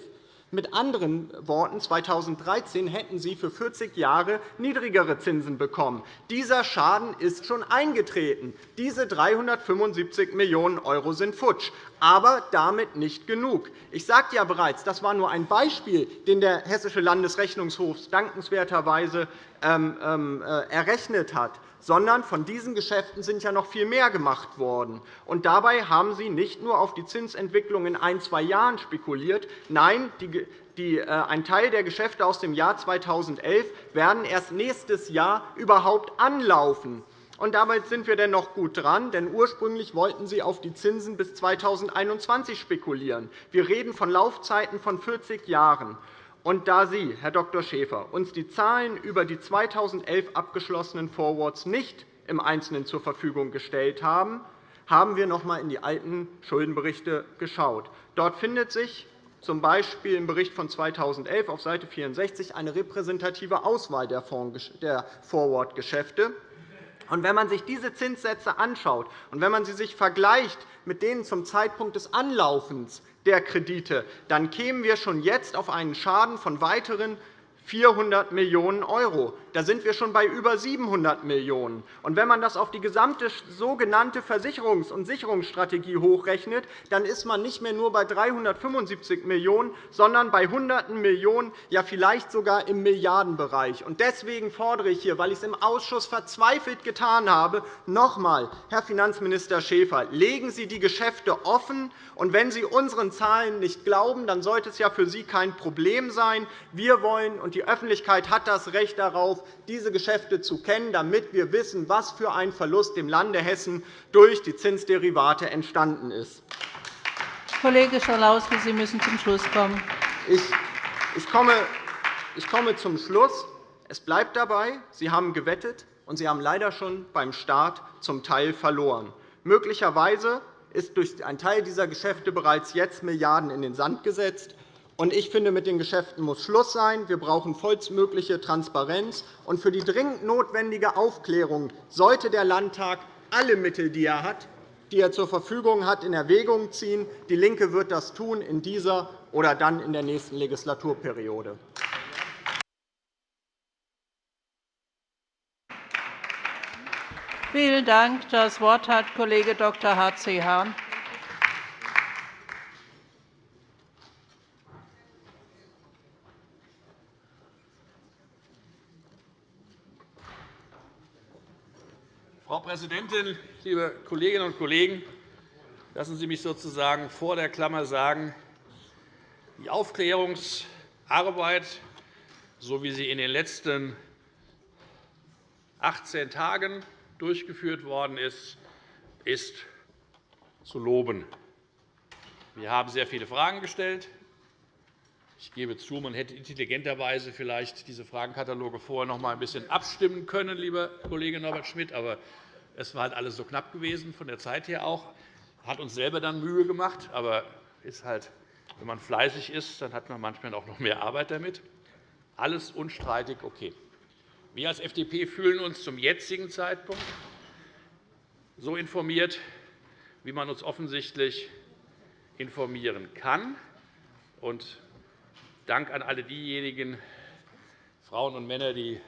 Mit anderen Worten, 2013 hätten Sie für 40 Jahre niedrigere Zinsen bekommen. Dieser Schaden ist schon eingetreten. Diese 375 Millionen € sind futsch. Aber damit nicht genug. Ich sagte ja bereits, das war nur ein Beispiel, den der Hessische Landesrechnungshof dankenswerterweise ähm, ähm, äh, errechnet hat sondern von diesen Geschäften sind ja noch viel mehr gemacht worden. Und dabei haben Sie nicht nur auf die Zinsentwicklung in ein, zwei Jahren spekuliert. Nein, äh, ein Teil der Geschäfte aus dem Jahr 2011 werden erst nächstes Jahr überhaupt anlaufen. Und damit sind wir denn noch gut dran, denn ursprünglich wollten Sie auf die Zinsen bis 2021 spekulieren. Wir reden von Laufzeiten von 40 Jahren. Und da Sie, Herr Dr. Schäfer, uns die Zahlen über die 2011 abgeschlossenen Forwards nicht im Einzelnen zur Verfügung gestellt haben, haben wir noch einmal in die alten Schuldenberichte geschaut. Dort findet sich z. B. im Bericht von 2011 auf Seite 64 eine repräsentative Auswahl der Forward-Geschäfte. Wenn man sich diese Zinssätze anschaut und wenn man sie sich vergleicht mit denen zum Zeitpunkt des Anlaufens der Kredite, dann kämen wir schon jetzt auf einen Schaden von weiteren 400 Millionen €. Da sind wir schon bei über 700 Millionen €. wenn man das auf die gesamte sogenannte Versicherungs- und Sicherungsstrategie hochrechnet, dann ist man nicht mehr nur bei 375 Millionen €, sondern bei Hunderten Millionen, ja vielleicht sogar im Milliardenbereich. Deswegen fordere ich hier, weil ich es im Ausschuss verzweifelt getan habe, noch einmal, Herr Finanzminister Schäfer, legen Sie die Geschäfte offen. Und wenn Sie unseren Zahlen nicht glauben, dann sollte es ja für Sie kein Problem sein. Wir wollen, und die Öffentlichkeit hat das Recht darauf, diese Geschäfte zu kennen, damit wir wissen, was für ein Verlust dem Lande Hessen durch die Zinsderivate entstanden ist. Kollege Schalauske, Sie müssen zum Schluss kommen. Ich komme, ich komme zum Schluss. Es bleibt dabei, Sie haben gewettet, und Sie haben leider schon beim Start zum Teil verloren. Möglicherweise ist durch einen Teil dieser Geschäfte bereits jetzt Milliarden in den Sand gesetzt. Ich finde, mit den Geschäften muss Schluss sein. Wir brauchen vollstmögliche Transparenz. Und für die dringend notwendige Aufklärung sollte der Landtag alle Mittel, die er hat, die er zur Verfügung hat, in Erwägung ziehen. DIE LINKE wird das tun in dieser oder dann in der nächsten Legislaturperiode. Vielen Dank. Das Wort hat Kollege Dr. H.C. Hahn. Frau Präsidentin, liebe Kolleginnen und Kollegen! Lassen Sie mich sozusagen vor der Klammer sagen, die Aufklärungsarbeit, so wie sie in den letzten 18 Tagen durchgeführt worden ist, ist zu loben. Wir haben sehr viele Fragen gestellt. Ich gebe zu, man hätte intelligenterweise vielleicht diese Fragenkataloge vorher noch einmal ein bisschen abstimmen können, lieber Kollege Norbert Schmidt. Aber es war halt alles so knapp gewesen, von der Zeit her auch. Hat uns selber dann Mühe gemacht. Aber ist halt, wenn man fleißig ist, dann hat man manchmal auch noch mehr Arbeit damit. Alles unstreitig okay. Wir als FDP fühlen uns zum jetzigen Zeitpunkt so informiert, wie man uns offensichtlich informieren kann. Und Dank an alle diejenigen Frauen und Männer, die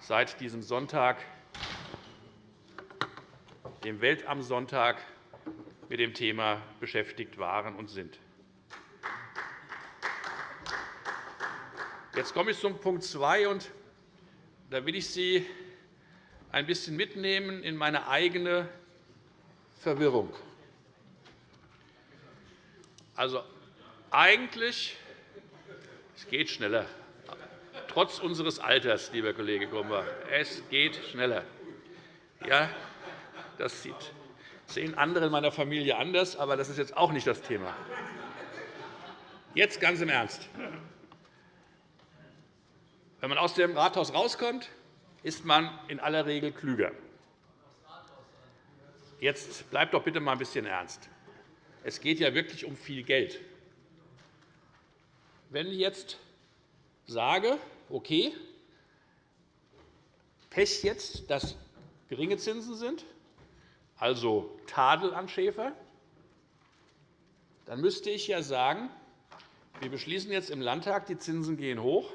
seit diesem Sonntag, dem Weltamtssonntag, mit dem Thema beschäftigt waren und sind. Jetzt komme ich zum Punkt 2, und da will ich Sie ein bisschen mitnehmen in meine eigene Verwirrung. Also, eigentlich es geht schneller. Trotz unseres Alters, lieber Kollege Grummer, es geht schneller. Ja, das sehen andere in meiner Familie anders, aber das ist jetzt auch nicht das Thema. Jetzt ganz im Ernst. Wenn man aus dem Rathaus rauskommt, ist man in aller Regel klüger. Jetzt bleibt doch bitte mal ein bisschen ernst. Es geht ja wirklich um viel Geld. Wenn ich jetzt sage, okay, Pech jetzt, dass geringe Zinsen sind, also Tadel an Schäfer, dann müsste ich ja sagen, wir beschließen jetzt im Landtag, die Zinsen gehen hoch,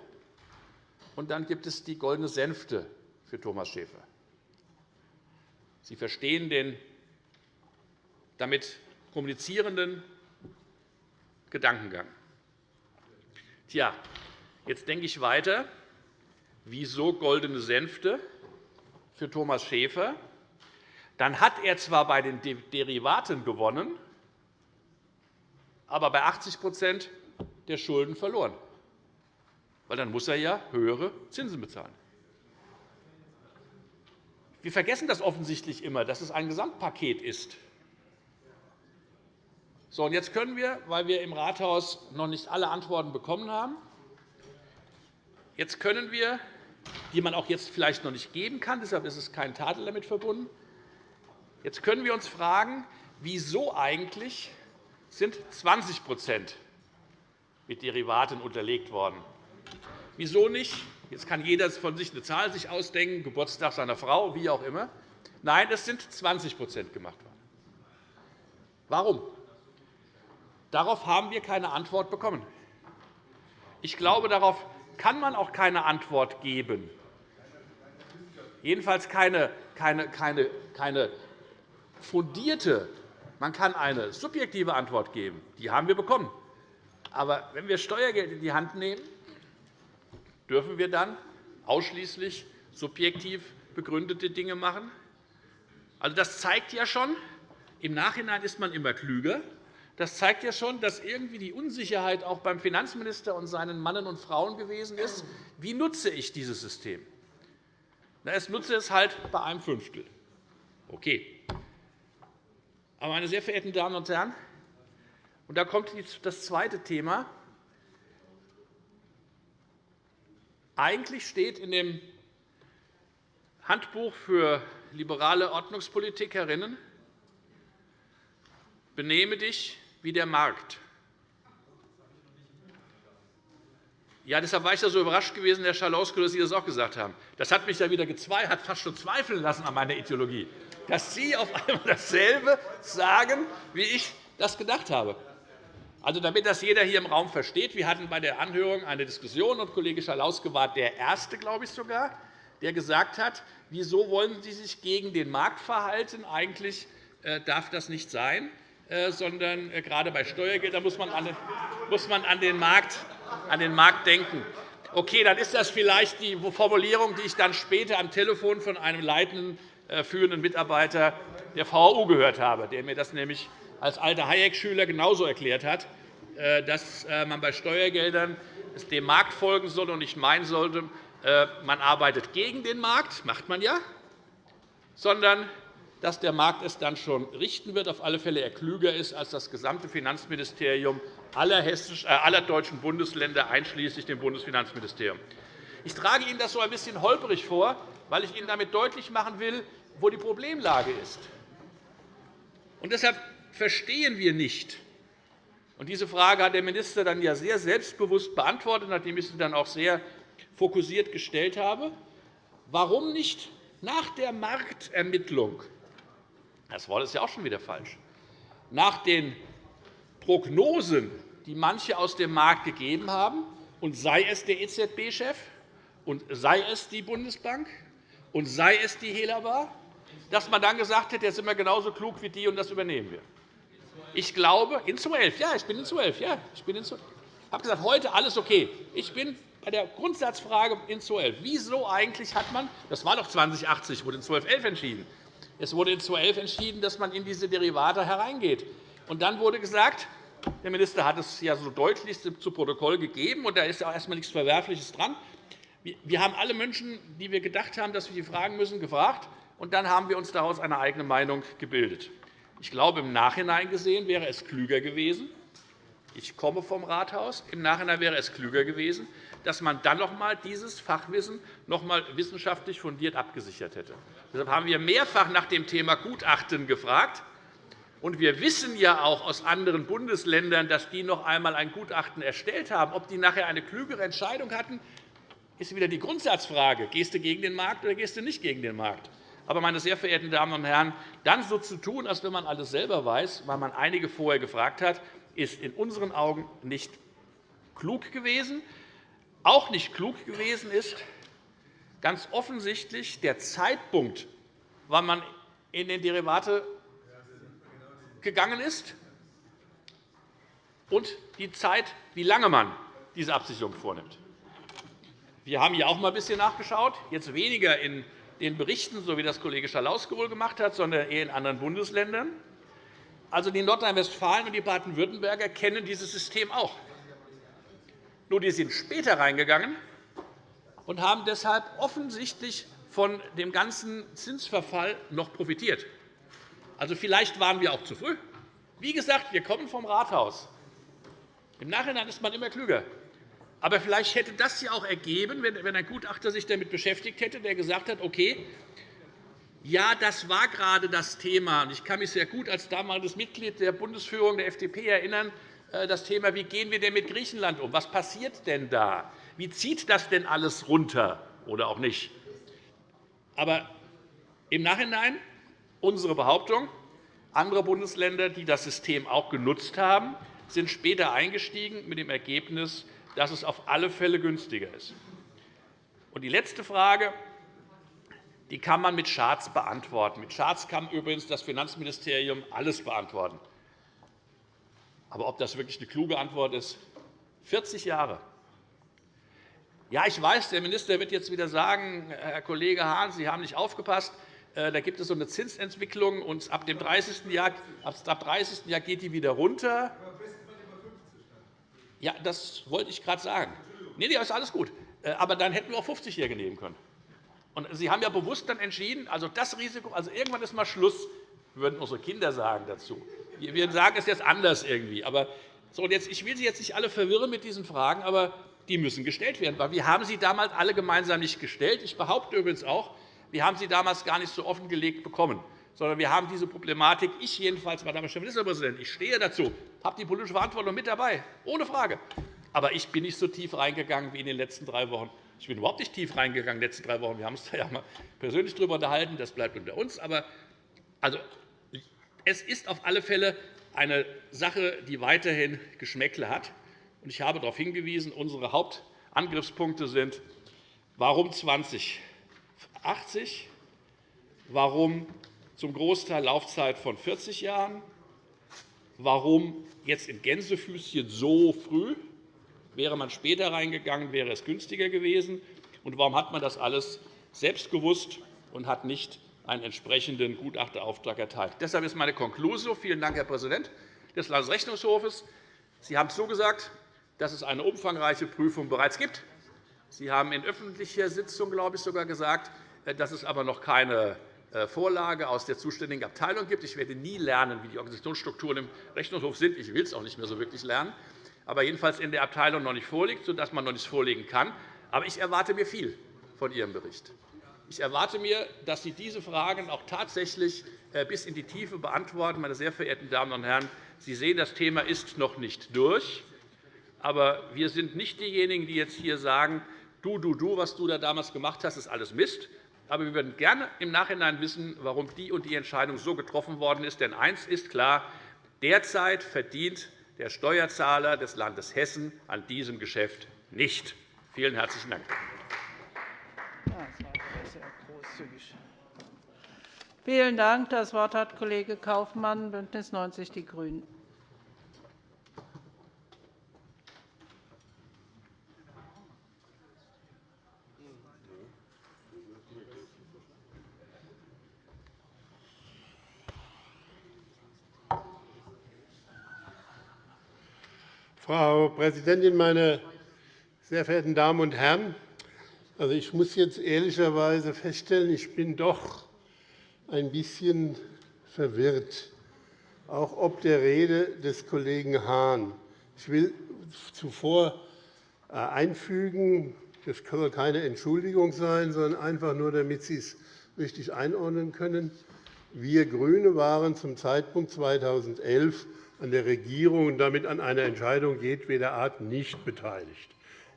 und dann gibt es die goldene Sänfte für Thomas Schäfer. Sie verstehen den damit kommunizierenden Gedankengang. Tja, jetzt denke ich weiter. Wieso goldene Sänfte für Thomas Schäfer? Dann hat er zwar bei den Derivaten gewonnen, aber bei 80% der Schulden verloren. Weil dann muss er ja höhere Zinsen bezahlen. Wir vergessen das offensichtlich immer, dass es ein Gesamtpaket ist. So, und jetzt können wir, weil wir im Rathaus noch nicht alle Antworten bekommen haben, jetzt können wir, die man auch jetzt vielleicht noch nicht geben kann, deshalb ist es kein Tadel damit verbunden, jetzt können wir uns fragen, wieso eigentlich sind 20% mit Derivaten unterlegt worden. Wieso nicht? Jetzt kann jeder von sich eine Zahl sich ausdenken, Geburtstag seiner Frau, wie auch immer. Nein, es sind 20% gemacht worden. Warum? Darauf haben wir keine Antwort bekommen. Ich glaube, darauf kann man auch keine Antwort geben. Jedenfalls keine, keine, keine, keine fundierte. Man kann eine subjektive Antwort geben. Die haben wir bekommen. Aber wenn wir Steuergeld in die Hand nehmen, dürfen wir dann ausschließlich subjektiv begründete Dinge machen? Also, das zeigt ja schon, im Nachhinein ist man immer klüger. Das zeigt ja schon, dass irgendwie die Unsicherheit auch beim Finanzminister und seinen Mannen und Frauen gewesen ist. Wie nutze ich dieses System? Na, es nutze es halt bei einem Fünftel. Okay. Aber, meine sehr verehrten Damen und Herren, und da kommt das zweite Thema. Eigentlich steht in dem Handbuch für liberale Ordnungspolitikerinnen, benehme dich wie der Markt. Ja, deshalb war ich so überrascht gewesen, Herr Schalauske, dass Sie das auch gesagt haben. Das hat mich ja wieder hat fast schon zweifeln lassen an meiner Ideologie, dass Sie auf einmal dasselbe sagen, wie ich das gedacht habe. Also, damit das jeder hier im Raum versteht, wir hatten bei der Anhörung eine Diskussion, und Kollege Schalauske war der Erste, glaube ich sogar, der gesagt hat, wieso wollen Sie sich gegen den Markt verhalten? Eigentlich äh, darf das nicht sein. Äh, sondern äh, gerade bei Steuergeldern muss man an den Markt, an den Markt denken. Okay, dann ist das vielleicht die Formulierung, die ich dann später am Telefon von einem leitenden, äh, führenden Mitarbeiter der VHU gehört habe, der mir das nämlich als alter Hayek-Schüler genauso erklärt hat, dass man bei Steuergeldern dem Markt folgen soll und nicht meinen sollte, man arbeitet gegen den Markt, macht man ja, sondern dass der Markt es dann schon richten wird, auf alle Fälle er klüger ist als das gesamte Finanzministerium aller, äh, deutschen Bundesländer, einschließlich dem Bundesfinanzministerium. Ich trage Ihnen das so ein bisschen holperig vor, weil ich Ihnen damit deutlich machen will, wo die Problemlage ist. Und deshalb verstehen wir nicht, und diese Frage hat der Minister dann ja sehr selbstbewusst beantwortet, nachdem ich sie dann auch sehr fokussiert gestellt habe, warum nicht nach der Marktermittlung das Wort ist ja auch schon wieder falsch. Nach den Prognosen, die manche aus dem Markt gegeben haben, und sei es der EZB-Chef, und sei es die Bundesbank, und sei es die Helaba, dass man dann gesagt hat, jetzt sind wir genauso klug wie die, und das übernehmen wir. Ich glaube, in 12, ja, ich bin in 12, ja, ich bin in 12. Ich habe gesagt, heute alles okay. Ich bin bei der Grundsatzfrage in 12. Wieso eigentlich hat man, das war doch 2080, wurde in 1211 entschieden, es wurde in 2011 entschieden, dass man in diese Derivate hereingeht. Und dann wurde gesagt, der Minister hat es ja so deutlich zu Protokoll gegeben, und da ist auch erst einmal nichts Verwerfliches dran. Wir haben alle Menschen, die wir gedacht haben, dass wir sie fragen müssen, gefragt, und dann haben wir uns daraus eine eigene Meinung gebildet. Ich glaube, im Nachhinein gesehen wäre es klüger gewesen, Ich komme vom Rathaus. Im Nachhinein wäre es klüger gewesen, dass man dann noch einmal dieses Fachwissen noch einmal wissenschaftlich fundiert abgesichert hätte. Deshalb haben wir mehrfach nach dem Thema Gutachten gefragt. Und wir wissen ja auch aus anderen Bundesländern, dass die noch einmal ein Gutachten erstellt haben. Ob die nachher eine klügere Entscheidung hatten, ist wieder die Grundsatzfrage. Gehst du gegen den Markt oder gehst du nicht gegen den Markt? Aber, meine sehr verehrten Damen und Herren, dann so zu tun, als wenn man alles selber weiß, weil man einige vorher gefragt hat, ist in unseren Augen nicht klug gewesen. Auch nicht klug gewesen ist ganz offensichtlich der Zeitpunkt, wann man in den Derivate gegangen ist, und die Zeit, wie lange man diese Absicherung vornimmt. Wir haben hier auch einmal ein bisschen nachgeschaut, jetzt weniger in den Berichten, so wie das Kollege Schalauske wohl gemacht hat, sondern eher in anderen Bundesländern. Also die Nordrhein-Westfalen und die Baden-Württemberger kennen dieses System auch. Nur die sind später reingegangen und haben deshalb offensichtlich von dem ganzen Zinsverfall noch profitiert. Also vielleicht waren wir auch zu früh. Wie gesagt, wir kommen vom Rathaus. Im Nachhinein ist man immer klüger. Aber vielleicht hätte das ja auch ergeben, wenn ein Gutachter sich damit beschäftigt hätte, der gesagt hat, okay, ja, das war gerade das Thema. Ich kann mich sehr gut als damaliges Mitglied der Bundesführung der FDP erinnern, äh, das Thema, wie gehen wir denn mit Griechenland um? Was passiert denn da? Wie zieht das denn alles runter oder auch nicht? Aber im Nachhinein unsere Behauptung, andere Bundesländer, die das System auch genutzt haben, sind später eingestiegen mit dem Ergebnis, dass es auf alle Fälle günstiger ist. Und die letzte Frage die kann man mit Charts beantworten. Mit Charts kann übrigens das Finanzministerium alles beantworten. Aber ob das wirklich eine kluge Antwort ist? 40 Jahre. Ja, ich weiß, der Minister wird jetzt wieder sagen, Herr Kollege Hahn, Sie haben nicht aufgepasst. Äh, da gibt es so eine Zinsentwicklung, und ab dem 30. Jahr, ab 30. Jahr geht die wieder runter. Ja, das wollte ich gerade sagen. Nein, nee, ist alles gut. Äh, aber dann hätten wir auch 50-Jährige nehmen können. Und Sie haben ja bewusst dann entschieden, also das Risiko, also irgendwann ist mal Schluss, würden unsere Kinder sagen dazu. Wir sagen es jetzt anders irgendwie. Aber so, jetzt, ich will Sie jetzt nicht alle verwirren mit diesen Fragen, aber die müssen gestellt werden. Weil wir haben sie damals alle gemeinsam nicht gestellt. Ich behaupte übrigens auch, wir haben sie damals gar nicht so offengelegt bekommen, sondern wir haben diese Problematik, ich jedenfalls, Madame Ministerpräsident, ich stehe dazu, habe die politische Verantwortung mit dabei, ohne Frage. Aber ich bin nicht so tief reingegangen wie in den letzten drei Wochen. Ich bin überhaupt nicht tief reingegangen in den letzten drei Wochen. Wir haben uns da ja mal persönlich darüber unterhalten. Das bleibt unter uns. Aber also, es ist auf alle Fälle eine Sache, die weiterhin Geschmäckle hat. Ich habe darauf hingewiesen, unsere Hauptangriffspunkte sind, warum 2080, warum zum Großteil Laufzeit von 40 Jahren, warum jetzt in Gänsefüßchen so früh, Wäre man später reingegangen, wäre es günstiger gewesen. Und warum hat man das alles selbst gewusst und hat nicht einen entsprechenden Gutachterauftrag erteilt? Deshalb ist meine Konklusion. Vielen Dank, Herr Präsident des Landesrechnungshofes. Sie haben zugesagt, dass es eine umfangreiche Prüfung bereits gibt. Sie haben in öffentlicher Sitzung, glaube ich, sogar gesagt, dass es aber noch keine äh, Vorlage aus der zuständigen Abteilung gibt. Ich werde nie lernen, wie die Organisationsstrukturen im Rechnungshof sind. Ich will es auch nicht mehr so wirklich lernen aber jedenfalls in der Abteilung noch nicht vorliegt, sodass man noch nichts vorlegen kann. Aber ich erwarte mir viel von Ihrem Bericht. Ich erwarte mir, dass Sie diese Fragen auch tatsächlich äh, bis in die Tiefe beantworten. Meine sehr verehrten Damen und Herren, Sie sehen, das Thema ist noch nicht durch. Aber wir sind nicht diejenigen, die jetzt hier sagen, du, du, du, was du da damals gemacht hast, ist alles Mist. Aber wir würden gerne im Nachhinein wissen, warum die und die Entscheidung so getroffen worden ist. Denn eines ist klar, derzeit verdient der Steuerzahler des Landes Hessen an diesem Geschäft nicht. Vielen herzlichen Dank. Vielen Dank. Das Wort hat Kollege Kaufmann, BÜNDNIS 90 die GRÜNEN. Frau Präsidentin, meine sehr verehrten Damen und Herren! Also, ich muss jetzt ehrlicherweise feststellen, ich bin doch ein bisschen verwirrt, auch ob der Rede des Kollegen Hahn. Ich will zuvor äh, einfügen, das soll keine Entschuldigung sein, sondern einfach nur, damit Sie es richtig einordnen können. Wir GRÜNE waren zum Zeitpunkt 2011 an der Regierung und damit an einer Entscheidung jedweder Art nicht beteiligt.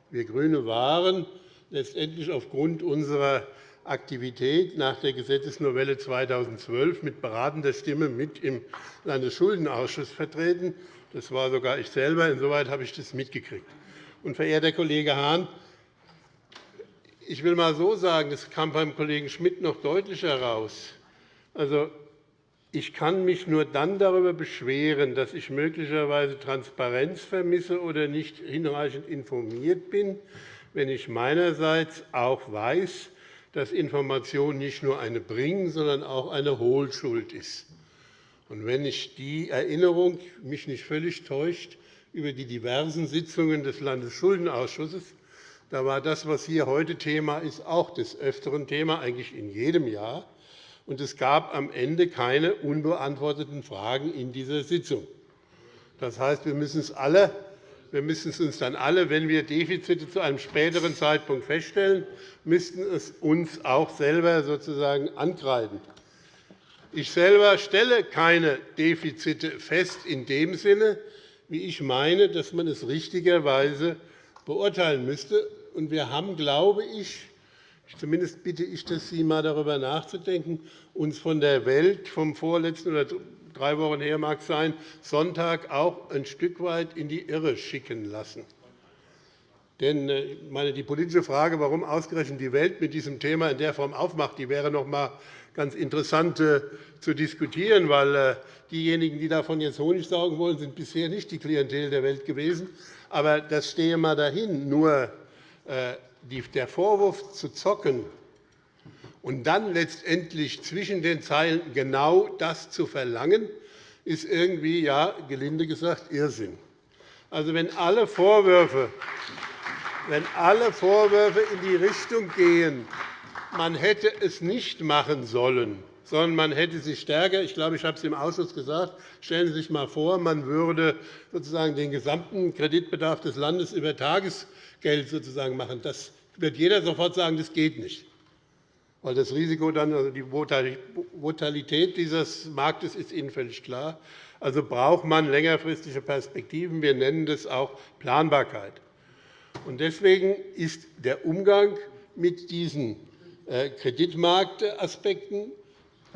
Wir GRÜNE waren letztendlich aufgrund unserer Aktivität nach der Gesetzesnovelle 2012 mit beratender Stimme mit im Landesschuldenausschuss vertreten. Das war sogar ich selber. Insoweit habe ich das mitgekriegt. Und, verehrter Kollege Hahn, ich will einmal so sagen, das kam beim Kollegen Schmidt noch deutlicher heraus. Also, ich kann mich nur dann darüber beschweren, dass ich möglicherweise Transparenz vermisse oder nicht hinreichend informiert bin, wenn ich meinerseits auch weiß, dass Information nicht nur eine Bring-, sondern auch eine Hohlschuld ist. Und wenn ich die Erinnerung mich nicht völlig täuscht über die diversen Sitzungen des Landesschuldenausschusses, da war das, was hier heute Thema ist, auch des Öfteren Thema, eigentlich in jedem Jahr. Und es gab am Ende keine unbeantworteten Fragen in dieser Sitzung. Das heißt, wir müssen es alle wir müssen es uns dann alle, wenn wir Defizite zu einem späteren Zeitpunkt feststellen, müssten es uns auch selber sozusagen ankreiden. Ich selber stelle keine Defizite fest in dem Sinne, wie ich meine, dass man es richtigerweise beurteilen müsste. Wir haben, glaube ich, zumindest bitte ich das, Sie einmal darüber nachzudenken, uns von der Welt vom vorletzten oder drei Wochen her mag sein, Sonntag auch ein Stück weit in die Irre schicken lassen. Denn äh, meine, die politische Frage, warum ausgerechnet die Welt mit diesem Thema in der Form aufmacht, die wäre noch einmal ganz interessant äh, zu diskutieren, weil äh, diejenigen, die davon jetzt Honig saugen wollen, sind bisher nicht die Klientel der Welt gewesen. Aber das stehe mal dahin. Nur der Vorwurf zu zocken und dann letztendlich zwischen den Zeilen genau das zu verlangen, ist irgendwie, ja, gelinde gesagt, Irrsinn. Also, wenn alle Vorwürfe, wenn alle Vorwürfe in die Richtung gehen, man hätte es nicht machen sollen, sondern man hätte sich stärker, ich glaube, ich habe es im Ausschuss gesagt, stellen Sie sich einmal vor, man würde sozusagen den gesamten Kreditbedarf des Landes über Tagesgeld sozusagen machen. Das wird jeder sofort sagen, das geht nicht weil das Risiko dann, also die Volatilität dieses Marktes ist Ihnen völlig klar. Also braucht man längerfristige Perspektiven. Wir nennen das auch Planbarkeit. Deswegen ist der Umgang mit diesen äh, Kreditmarktaspekten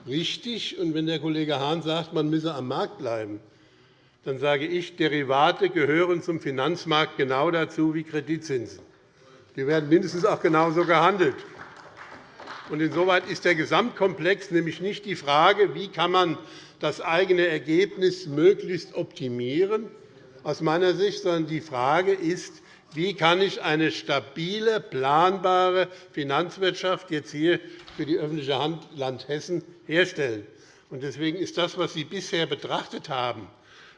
richtig. Und wenn der Kollege Hahn sagt, man müsse am Markt bleiben, dann sage ich, Derivate gehören zum Finanzmarkt genau dazu wie Kreditzinsen. Die werden mindestens auch genauso gehandelt. Insoweit ist der Gesamtkomplex nämlich nicht die Frage, wie kann man das eigene Ergebnis möglichst optimieren, aus meiner Sicht, sondern die Frage ist, wie kann ich eine stabile, planbare Finanzwirtschaft jetzt hier für die öffentliche Hand Land Hessen herstellen. Deswegen ist das, was Sie bisher betrachtet haben,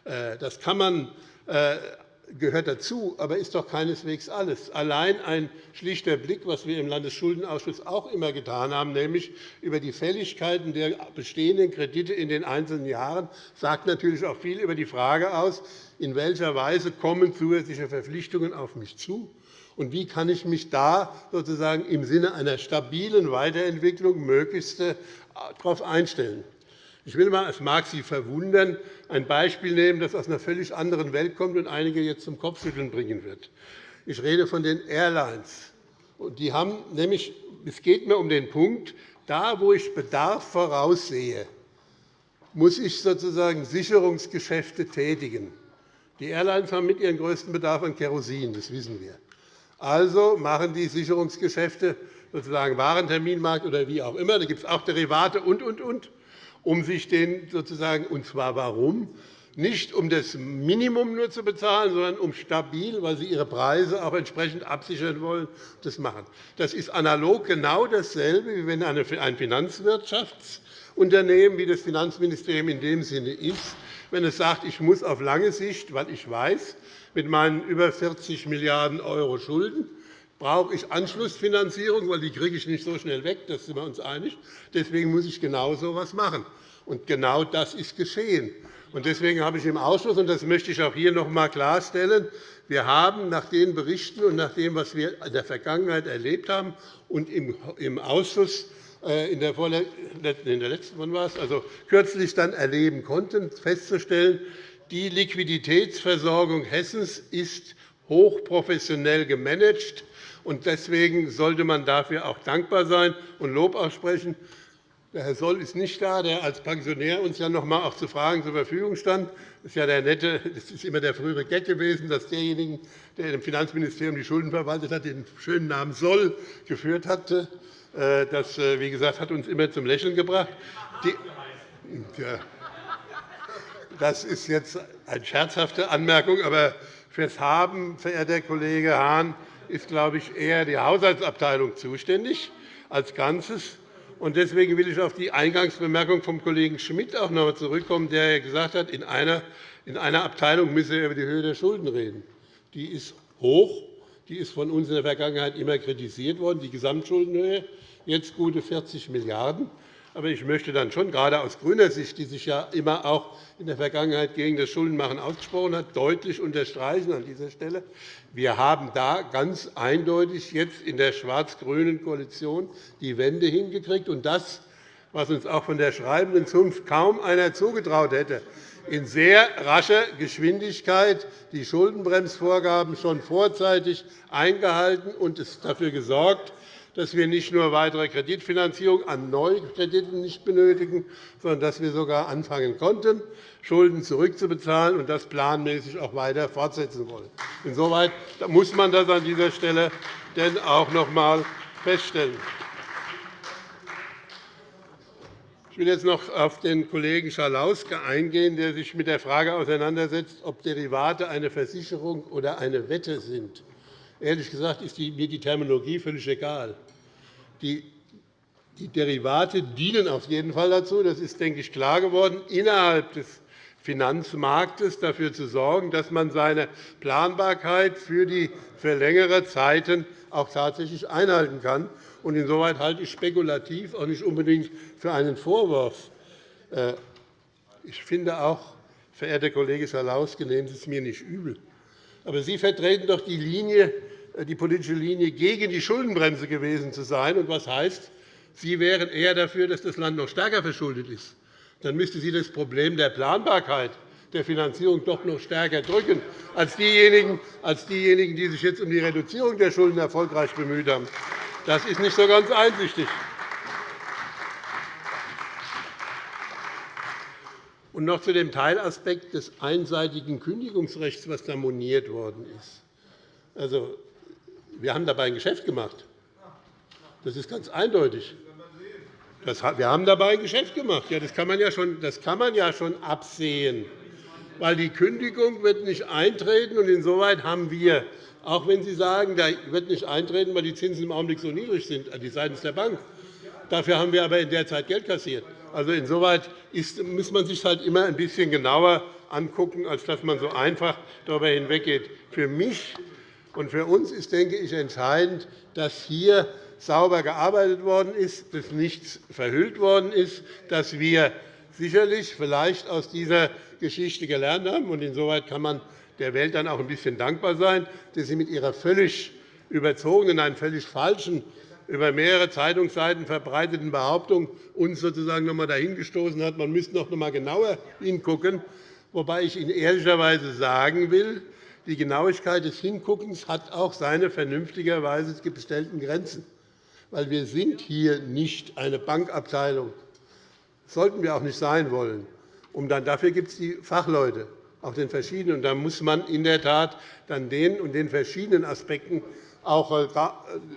äh, das kann man äh, gehört dazu, aber ist doch keineswegs alles. Allein ein schlichter Blick, was wir im Landesschuldenausschuss auch immer getan haben, nämlich über die Fälligkeiten der bestehenden Kredite in den einzelnen Jahren, sagt natürlich auch viel über die Frage aus, in welcher Weise kommen zusätzliche Verpflichtungen auf mich zu und wie kann ich mich da sozusagen im Sinne einer stabilen Weiterentwicklung möglichst äh, darauf einstellen. Ich will mal, es mag Sie verwundern, ein Beispiel nehmen, das aus einer völlig anderen Welt kommt und einige jetzt zum Kopfschütteln bringen wird. Ich rede von den Airlines. Die haben nämlich, es geht mir um den Punkt, da, wo ich Bedarf voraussehe, muss ich sozusagen Sicherungsgeschäfte tätigen. Die Airlines haben mit ihren größten Bedarf an Kerosin, das wissen wir. Also machen die Sicherungsgeschäfte sozusagen Warenterminmarkt oder wie auch immer. Da gibt es auch Derivate und, und, und um sich den sozusagen, und zwar warum? Nicht um das Minimum nur zu bezahlen, sondern um stabil, weil sie ihre Preise auch entsprechend absichern wollen, das machen. Das ist analog genau dasselbe, wie wenn ein Finanzwirtschaftsunternehmen, wie das Finanzministerium in dem Sinne ist, wenn es sagt, ich muss auf lange Sicht, weil ich weiß, mit meinen über 40 Milliarden € Schulden brauche ich Anschlussfinanzierung, weil die kriege ich nicht so schnell weg, das sind wir uns einig. Deswegen muss ich genau so etwas machen. Und genau das ist geschehen. Deswegen habe ich im Ausschuss, und das möchte ich auch hier noch einmal klarstellen, wir haben nach den Berichten und nach dem, was wir in der Vergangenheit erlebt haben und im Ausschuss äh, in der, in der letzten wann war es? Also kürzlich dann erleben konnten, festzustellen, die Liquiditätsversorgung Hessens ist hochprofessionell gemanagt. Deswegen sollte man dafür auch dankbar sein und Lob aussprechen. Der Herr Soll ist nicht da, der als Pensionär uns ja noch einmal auch zu Fragen zur Verfügung stand. Das ist, ja der nette, das ist immer der frühere Gag gewesen, dass derjenige, der im Finanzministerium die Schulden verwaltet hat, den schönen Namen Soll geführt hatte. Äh, das äh, wie gesagt, hat uns immer zum Lächeln gebracht. Das ist jetzt eine scherzhafte Anmerkung, aber fürs Haben, verehrter Kollege Hahn, ist, glaube ich, eher die Haushaltsabteilung zuständig als Ganzes. Deswegen will ich auf die Eingangsbemerkung vom Kollegen Schmidt auch noch einmal zurückkommen, der gesagt hat, in einer, in einer Abteilung müsse er über die Höhe der Schulden reden. Die ist hoch. Die ist von uns in der Vergangenheit immer kritisiert worden, die Gesamtschuldenhöhe, jetzt gute 40 Milliarden €. Aber ich möchte dann schon, gerade aus grüner Sicht, die sich ja immer auch in der Vergangenheit gegen das Schuldenmachen ausgesprochen hat, deutlich unterstreichen an dieser Stelle. Wir haben da ganz eindeutig jetzt in der schwarz-grünen Koalition die Wende hingekriegt. Und das, was uns auch von der schreibenden Zunft kaum einer zugetraut hätte, in sehr rascher Geschwindigkeit die Schuldenbremsvorgaben schon vorzeitig eingehalten und dafür gesorgt, dass wir nicht nur weitere Kreditfinanzierung an Neukrediten nicht benötigen, sondern dass wir sogar anfangen konnten, Schulden zurückzubezahlen und das planmäßig auch weiter fortsetzen wollen. Insoweit muss man das an dieser Stelle denn auch noch einmal feststellen. Ich will jetzt noch auf den Kollegen Schalauske eingehen, der sich mit der Frage auseinandersetzt, ob Derivate eine Versicherung oder eine Wette sind. Ehrlich gesagt ist mir die Terminologie völlig egal. Die Derivate dienen auf jeden Fall dazu, das ist, denke ich, klar geworden, innerhalb des Finanzmarktes dafür zu sorgen, dass man seine Planbarkeit für, die, für längere Zeiten auch tatsächlich einhalten kann. Insoweit halte ich spekulativ auch nicht unbedingt für einen Vorwurf. Äh, ich finde auch, verehrter Kollege Schalauske, nehmen Sie es mir nicht übel. Aber Sie vertreten doch die Linie die politische Linie gegen die Schuldenbremse gewesen zu sein. Und was heißt, Sie wären eher dafür, dass das Land noch stärker verschuldet ist. Dann müsste Sie das Problem der Planbarkeit der Finanzierung doch noch stärker drücken als diejenigen, als diejenigen die sich jetzt um die Reduzierung der Schulden erfolgreich bemüht haben. Das ist nicht so ganz einsichtig. Und noch zu dem Teilaspekt des einseitigen Kündigungsrechts, das da moniert worden ist. Also, wir haben dabei ein Geschäft gemacht. Das ist ganz eindeutig. wir haben dabei ein Geschäft gemacht. Ja, das, kann man ja schon, das kann man ja schon absehen. Weil die Kündigung wird nicht eintreten. Und insoweit haben wir, auch wenn Sie sagen, da wird nicht eintreten, weil die Zinsen im Augenblick so niedrig sind, die seitens der Bank. Dafür haben wir aber in der Zeit Geld kassiert. Also insoweit ist, muss man sich halt immer ein bisschen genauer angucken, als dass man so einfach darüber hinweggeht. Für mich und für uns ist, denke ich, entscheidend, dass hier sauber gearbeitet worden ist, dass nichts verhüllt worden ist, dass wir sicherlich vielleicht aus dieser Geschichte gelernt haben. Insoweit kann man der Welt dann auch ein bisschen dankbar sein, dass sie mit ihrer völlig überzogenen, einen völlig falschen, über mehrere Zeitungsseiten verbreiteten Behauptung uns sozusagen noch einmal dahingestoßen hat, man müsste noch einmal genauer hingucken, wobei ich Ihnen ehrlicherweise sagen will, die Genauigkeit des Hinguckens hat auch seine vernünftigerweise gestellten Grenzen. Weil wir sind hier nicht eine Bankabteilung. Das sollten wir auch nicht sein wollen. Und dann, dafür gibt es die Fachleute auf den verschiedenen. Und da muss man in der Tat dann den und den verschiedenen Aspekten auch äh,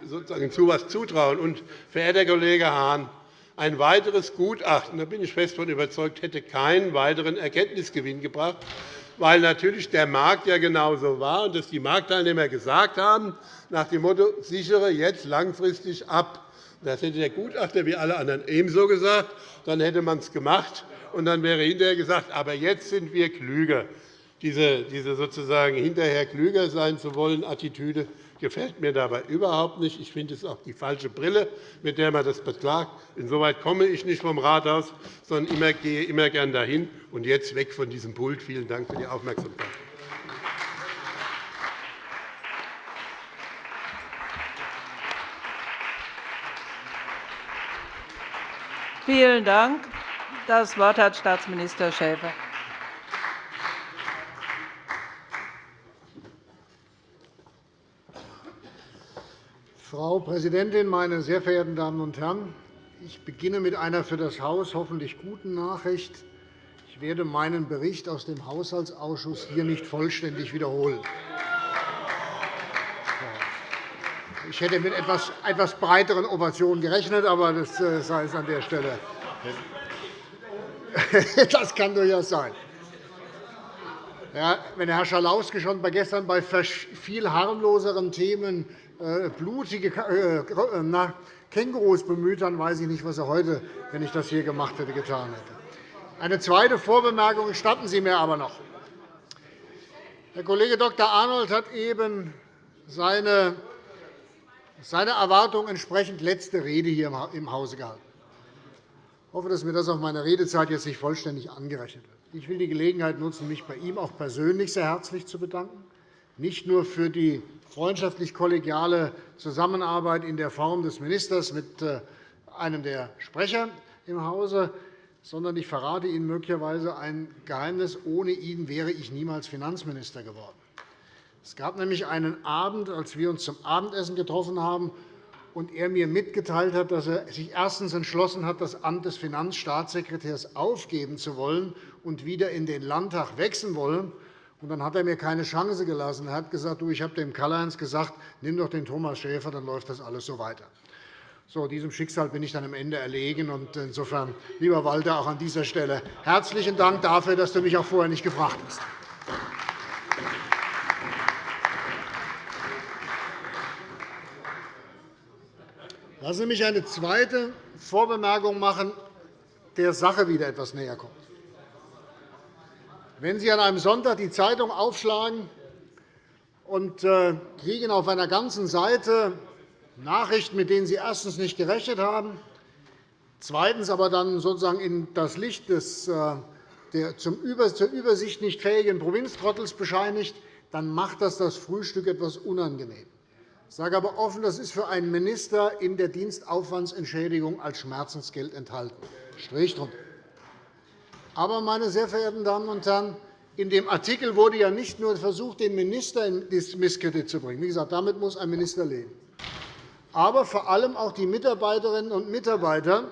sozusagen zu etwas zutrauen. Und, verehrter Kollege Hahn, ein weiteres Gutachten, da bin ich fest davon überzeugt, hätte keinen weiteren Erkenntnisgewinn gebracht, weil natürlich der Markt ja genauso war und dass die Marktteilnehmer gesagt haben, nach dem Motto, sichere jetzt langfristig ab. Das hätte der Gutachter wie alle anderen ebenso gesagt. Dann hätte man es gemacht, und dann wäre hinterher gesagt, aber jetzt sind wir klüger. Diese, diese sozusagen hinterher klüger sein zu wollen Attitüde gefällt mir dabei überhaupt nicht. Ich finde es auch die falsche Brille, mit der man das beklagt. Insoweit komme ich nicht vom Rathaus, sondern immer, gehe immer gern dahin. Und jetzt weg von diesem Pult. Vielen Dank für die Aufmerksamkeit. Vielen Dank. Das Wort hat Staatsminister Schäfer. Frau Präsidentin, meine sehr verehrten Damen und Herren! Ich beginne mit einer für das Haus hoffentlich guten Nachricht. Ich werde meinen Bericht aus dem Haushaltsausschuss hier nicht vollständig wiederholen. Ich hätte mit etwas, breiteren Ovationen gerechnet, aber das äh, sei es an der Stelle. Das kann durchaus sein. Ja, wenn Herr Schalauske schon gestern bei viel harmloseren Themen blutige äh, Kängurus bemüht, dann weiß ich nicht, was er heute, wenn ich das hier gemacht hätte, getan hätte. Eine zweite Vorbemerkung gestatten Sie mir aber noch. Herr Kollege Dr. Arnold hat eben seine Erwartung entsprechend letzte Rede hier im Hause gehalten. Ich hoffe, dass mir das auf meine Redezeit jetzt nicht vollständig angerechnet wird. Ich will die Gelegenheit nutzen, mich bei ihm auch persönlich sehr herzlich zu bedanken, nicht nur für die freundschaftlich-kollegiale Zusammenarbeit in der Form des Ministers mit äh, einem der Sprecher im Hause, sondern ich verrate Ihnen möglicherweise ein Geheimnis. Ohne ihn wäre ich niemals Finanzminister geworden. Es gab nämlich einen Abend, als wir uns zum Abendessen getroffen haben, und er mir mitgeteilt hat, dass er sich erstens entschlossen hat, das Amt des Finanzstaatssekretärs aufgeben zu wollen und wieder in den Landtag wechseln wollen. Und dann hat er mir keine Chance gelassen. Er hat gesagt, du, ich habe dem Karl-Heinz gesagt, nimm doch den Thomas Schäfer, dann läuft das alles so weiter. So, diesem Schicksal bin ich dann am Ende erlegen. Und insofern, lieber Walter, auch an dieser Stelle herzlichen Dank dafür, dass du mich auch vorher nicht gefragt hast. Lassen Sie mich eine zweite Vorbemerkung machen, der Sache wieder etwas näher kommt. Wenn Sie an einem Sonntag die Zeitung aufschlagen und äh, kriegen auf einer ganzen Seite Nachrichten, mit denen Sie erstens nicht gerechnet haben, zweitens aber dann sozusagen in das Licht des äh, der zur Übersicht nicht fähigen Provinztrottels bescheinigt, dann macht das das Frühstück etwas unangenehm. Ich sage aber offen, das ist für einen Minister in der Dienstaufwandsentschädigung als Schmerzensgeld enthalten. Strich drunter. Aber, meine sehr verehrten Damen und Herren, in dem Artikel wurde ja nicht nur versucht, den Minister in Misskredit zu bringen. Wie gesagt, damit muss ein Minister leben. Aber vor allem auch die Mitarbeiterinnen und Mitarbeiter,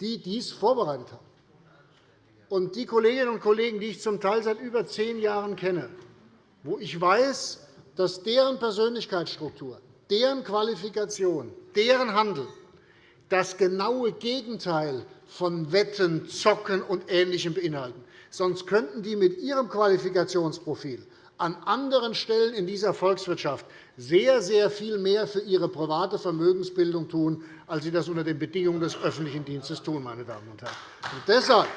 die dies vorbereitet haben. Und die Kolleginnen und Kollegen, die ich zum Teil seit über zehn Jahren kenne, wo ich weiß, dass deren Persönlichkeitsstruktur, deren Qualifikation, deren Handeln das genaue Gegenteil von Wetten, Zocken und Ähnlichem beinhalten. Sonst könnten die mit ihrem Qualifikationsprofil an anderen Stellen in dieser Volkswirtschaft sehr, sehr viel mehr für ihre private Vermögensbildung tun, als sie das unter den Bedingungen des öffentlichen Dienstes tun. Meine Damen und Herren. Und deshalb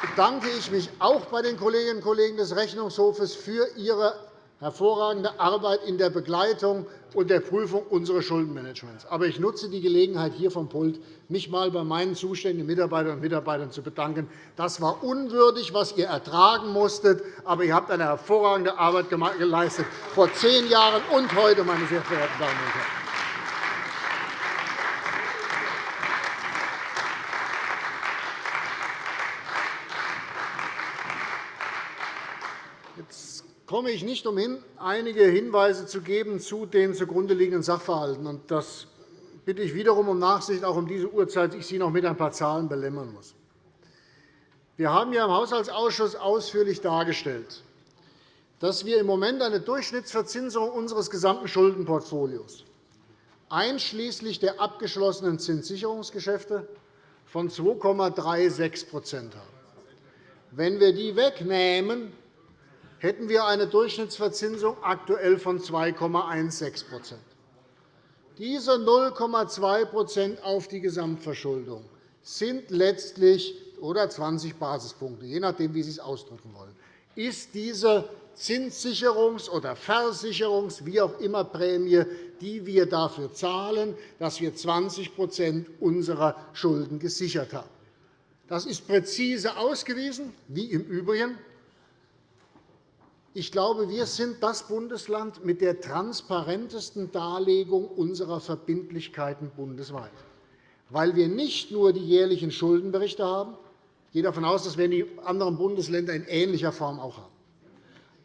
bedanke ich mich auch bei den Kolleginnen und Kollegen des Rechnungshofes für ihre hervorragende Arbeit in der Begleitung und der Prüfung unseres Schuldenmanagements. Aber ich nutze die Gelegenheit hier vom Pult, mich einmal bei meinen zuständigen Mitarbeiterinnen und Mitarbeitern zu bedanken. Das war unwürdig, was ihr ertragen musstet, aber ihr habt eine hervorragende Arbeit geleistet, vor zehn Jahren und heute, meine sehr verehrten Damen und Herren. Komme ich nicht umhin, einige Hinweise zu geben zu den zugrunde liegenden Sachverhalten. Das bitte ich wiederum um Nachsicht, auch um diese Uhrzeit, ich Sie noch mit ein paar Zahlen belämmern muss. Wir haben ja im Haushaltsausschuss ausführlich dargestellt, dass wir im Moment eine Durchschnittsverzinsung unseres gesamten Schuldenportfolios einschließlich der abgeschlossenen Zinssicherungsgeschäfte von 2,36% haben. Wenn wir die wegnehmen, hätten wir eine Durchschnittsverzinsung aktuell von 2,16% Diese 0,2% auf die Gesamtverschuldung sind letztlich oder 20 Basispunkte, je nachdem, wie Sie es ausdrücken wollen, ist diese Zinssicherungs- oder Versicherungs-, wie auch immer Prämie, die wir dafür zahlen, dass wir 20% unserer Schulden gesichert haben. Das ist präzise ausgewiesen, wie im Übrigen. Ich glaube, wir sind das Bundesland mit der transparentesten Darlegung unserer Verbindlichkeiten bundesweit, weil wir nicht nur die jährlichen Schuldenberichte haben. Ich gehe davon aus, das werden die anderen Bundesländer in ähnlicher Form auch haben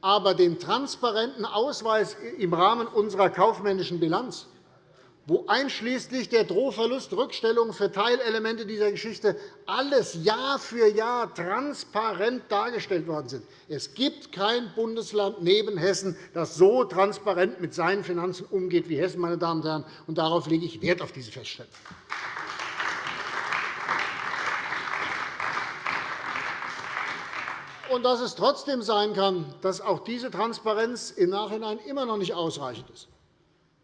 aber den transparenten Ausweis im Rahmen unserer kaufmännischen Bilanz, wo einschließlich der Drohverlust, Rückstellungen für Teilelemente dieser Geschichte alles Jahr für Jahr transparent dargestellt worden sind. Es gibt kein Bundesland neben Hessen, das so transparent mit seinen Finanzen umgeht wie Hessen. Meine Damen und Herren. Und darauf lege ich Wert auf diese Feststellung. und dass es trotzdem sein kann, dass auch diese Transparenz im Nachhinein immer noch nicht ausreichend ist.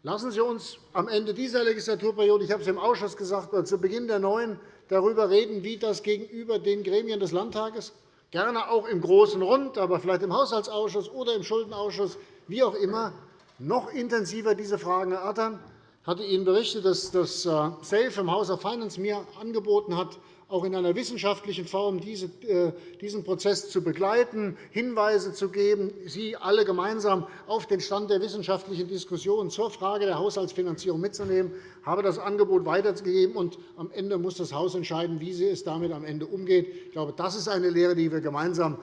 Lassen Sie uns am Ende dieser Legislaturperiode, ich habe es im Ausschuss gesagt, oder zu Beginn der neuen, darüber reden, wie das gegenüber den Gremien des Landtages, gerne auch im Großen Rund, aber vielleicht im Haushaltsausschuss oder im Schuldenausschuss, wie auch immer, noch intensiver diese Fragen erörtern. Ich hatte Ihnen berichtet, dass das äh, SAFE im House of Finance mir angeboten hat, auch in einer wissenschaftlichen Form äh, diesen Prozess zu begleiten, Hinweise zu geben, Sie alle gemeinsam auf den Stand der wissenschaftlichen Diskussion zur Frage der Haushaltsfinanzierung mitzunehmen. Habe das Angebot weitergegeben, und am Ende muss das Haus entscheiden, wie es damit am Ende umgeht. Ich glaube, das ist eine Lehre, die wir gemeinsam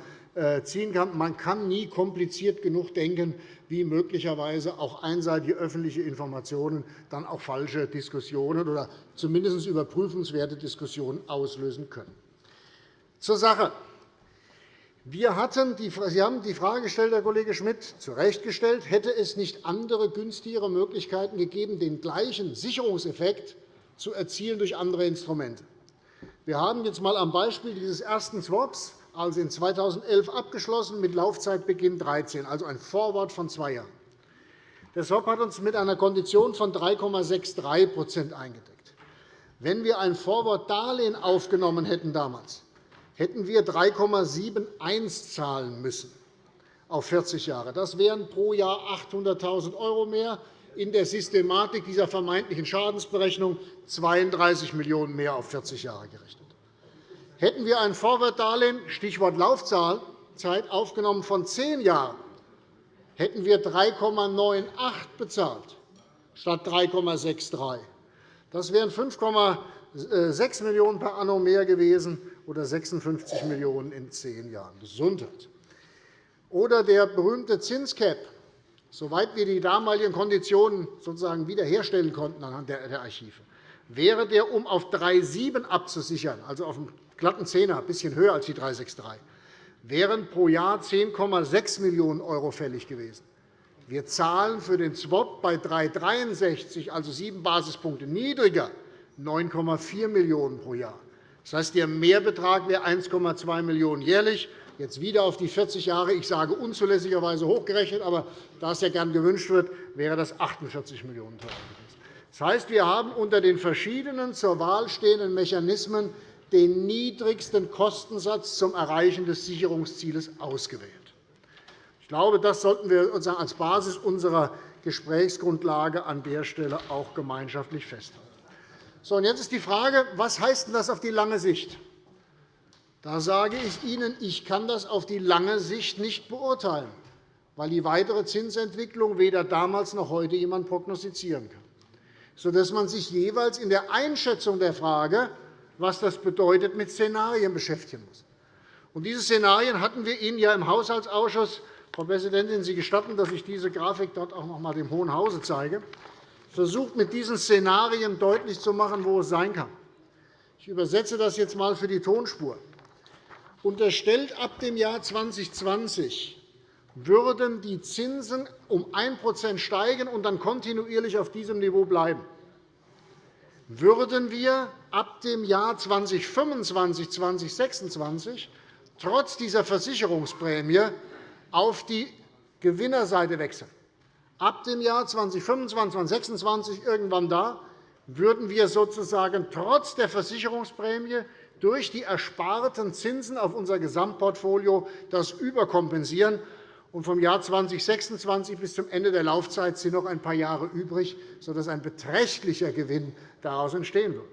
ziehen kann. Man kann nie kompliziert genug denken, wie möglicherweise auch einseitige öffentliche Informationen dann auch falsche Diskussionen oder zumindest überprüfenswerte Diskussionen auslösen können. Zur Sache. Wir hatten die, Sie haben die Frage gestellt, Herr Kollege Schmidt, zu Recht gestellt, hätte es nicht andere, günstigere Möglichkeiten gegeben, den gleichen Sicherungseffekt zu erzielen durch andere Instrumente. Wir haben jetzt einmal am Beispiel dieses ersten Swaps also in 2011 abgeschlossen, mit Laufzeitbeginn 2013, also ein Vorwort von zwei Jahren. Der SWOP hat uns mit einer Kondition von 3,63% eingedeckt. Wenn wir ein Vorwortdarlehen aufgenommen hätten damals, hätten wir 3,71 zahlen müssen auf 40 Jahre. Das wären pro Jahr 800.000 € mehr, in der Systematik dieser vermeintlichen Schadensberechnung 32 Millionen € mehr auf 40 Jahre gerechnet. Hätten wir ein Vorwortdarlehen Stichwort Laufzeit aufgenommen von zehn Jahren, hätten wir 3,98 bezahlt statt 3,63. Das wären 5,6 Millionen € per anno mehr gewesen oder 56 Millionen € in zehn Jahren. Gesundheit. Oder der berühmte Zinscap. Soweit wir die damaligen Konditionen sozusagen wiederherstellen konnten anhand der Archive, wäre der, um auf 3,7 abzusichern, also auf glatten Zehner, ein bisschen höher als die 363, wären pro Jahr 10,6 Millionen € fällig gewesen. Wir zahlen für den Swap bei 3,63, also sieben Basispunkte niedriger, 9,4 Millionen € pro Jahr. Das heißt, der Mehrbetrag wäre 1,2 Millionen € jährlich. Jetzt wieder auf die 40 Jahre, ich sage unzulässigerweise hochgerechnet, aber da es ja gern gewünscht wird, wäre das 48 Millionen € gewesen. Das heißt, wir haben unter den verschiedenen zur Wahl stehenden Mechanismen den niedrigsten Kostensatz zum Erreichen des Sicherungszieles ausgewählt. Ich glaube, das sollten wir als Basis unserer Gesprächsgrundlage an der Stelle auch gemeinschaftlich festhalten. So, und jetzt ist die Frage, was heißt das auf die lange Sicht? Da sage ich Ihnen, ich kann das auf die lange Sicht nicht beurteilen, weil die weitere Zinsentwicklung weder damals noch heute jemand prognostizieren kann, sodass man sich jeweils in der Einschätzung der Frage, was das bedeutet, mit Szenarien beschäftigen muss. diese Szenarien hatten wir Ihnen ja im Haushaltsausschuss Frau Präsidentin, Sie gestatten, dass ich diese Grafik dort auch noch einmal dem Hohen Hause zeige, versucht, mit diesen Szenarien deutlich zu machen, wo es sein kann. Ich übersetze das jetzt einmal für die Tonspur. Unterstellt ab dem Jahr 2020 würden die Zinsen um 1% steigen und dann kontinuierlich auf diesem Niveau bleiben würden wir ab dem Jahr 2025, 2026 trotz dieser Versicherungsprämie auf die Gewinnerseite wechseln. Ab dem Jahr 2025, 2026, irgendwann da, würden wir sozusagen trotz der Versicherungsprämie durch die ersparten Zinsen auf unser Gesamtportfolio das überkompensieren. Vom Jahr 2026 bis zum Ende der Laufzeit sind noch ein paar Jahre übrig, sodass ein beträchtlicher Gewinn daraus entstehen würde.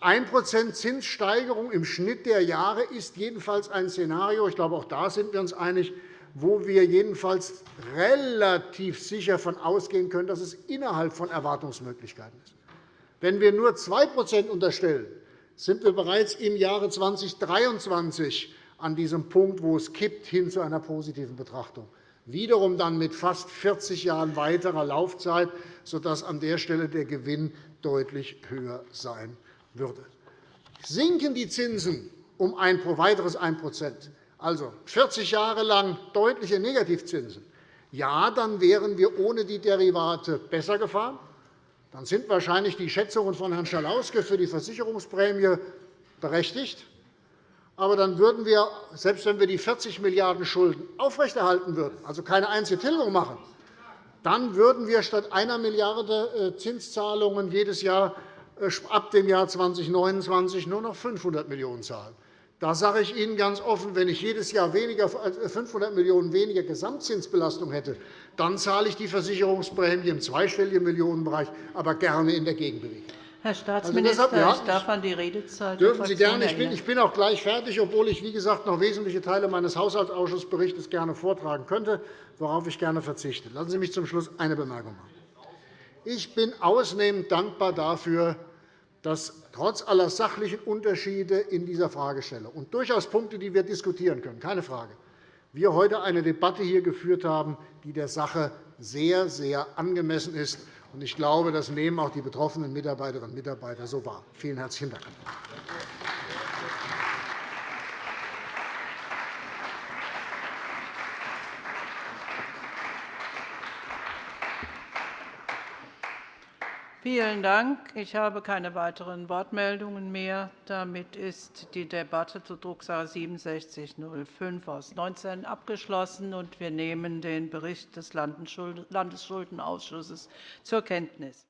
1% Zinssteigerung im Schnitt der Jahre ist jedenfalls ein Szenario, ich glaube, auch da sind wir uns einig, wo wir jedenfalls relativ sicher davon ausgehen können, dass es innerhalb von Erwartungsmöglichkeiten ist. Wenn wir nur 2% unterstellen, sind wir bereits im Jahre 2023 an diesem Punkt, wo es kippt, hin zu einer positiven Betrachtung. Wiederum dann mit fast 40 Jahren weiterer Laufzeit, sodass an der Stelle der Gewinn deutlich höher sein würde. Sinken die Zinsen um ein weiteres 1% also 40 Jahre lang deutliche Negativzinsen, ja, dann wären wir ohne die Derivate besser gefahren. Dann sind wahrscheinlich die Schätzungen von Herrn Schalauske für die Versicherungsprämie berechtigt. Aber dann würden wir, selbst wenn wir die 40 Milliarden € Schulden aufrechterhalten würden, also keine einzige Tilgung machen, dann würden wir statt einer Milliarde äh, Zinszahlungen jedes Jahr äh, ab dem Jahr 2029 nur noch 500 Millionen € zahlen. Da sage ich Ihnen ganz offen, wenn ich jedes Jahr weniger, 500 Millionen € weniger Gesamtzinsbelastung hätte, dann zahle ich die Versicherungsprämie im zweistelligen Millionenbereich, aber gerne in der Gegenbewegung. Herr also Staatsminister, also deshalb, ich darf an die Redezeit Dürfen Sie gerne. Ich bin, ich bin auch gleich fertig, obwohl ich, wie gesagt, noch wesentliche Teile meines Haushaltsausschussberichts gerne vortragen könnte, worauf ich gerne verzichte. Lassen Sie mich zum Schluss eine Bemerkung machen. Ich bin ausnehmend dankbar dafür, dass trotz aller sachlichen Unterschiede in dieser Fragestellung und durchaus Punkte, die wir diskutieren können, keine Frage, wir heute eine Debatte hier geführt haben, die der Sache sehr, sehr angemessen ist. Ich glaube, das nehmen auch die betroffenen Mitarbeiterinnen und Mitarbeiter so wahr. Vielen herzlichen Dank. Vielen Dank. Ich habe keine weiteren Wortmeldungen mehr. Damit ist die Debatte zu Drucksache 6705 aus 19 abgeschlossen, und wir nehmen den Bericht des Landesschuldenausschusses zur Kenntnis.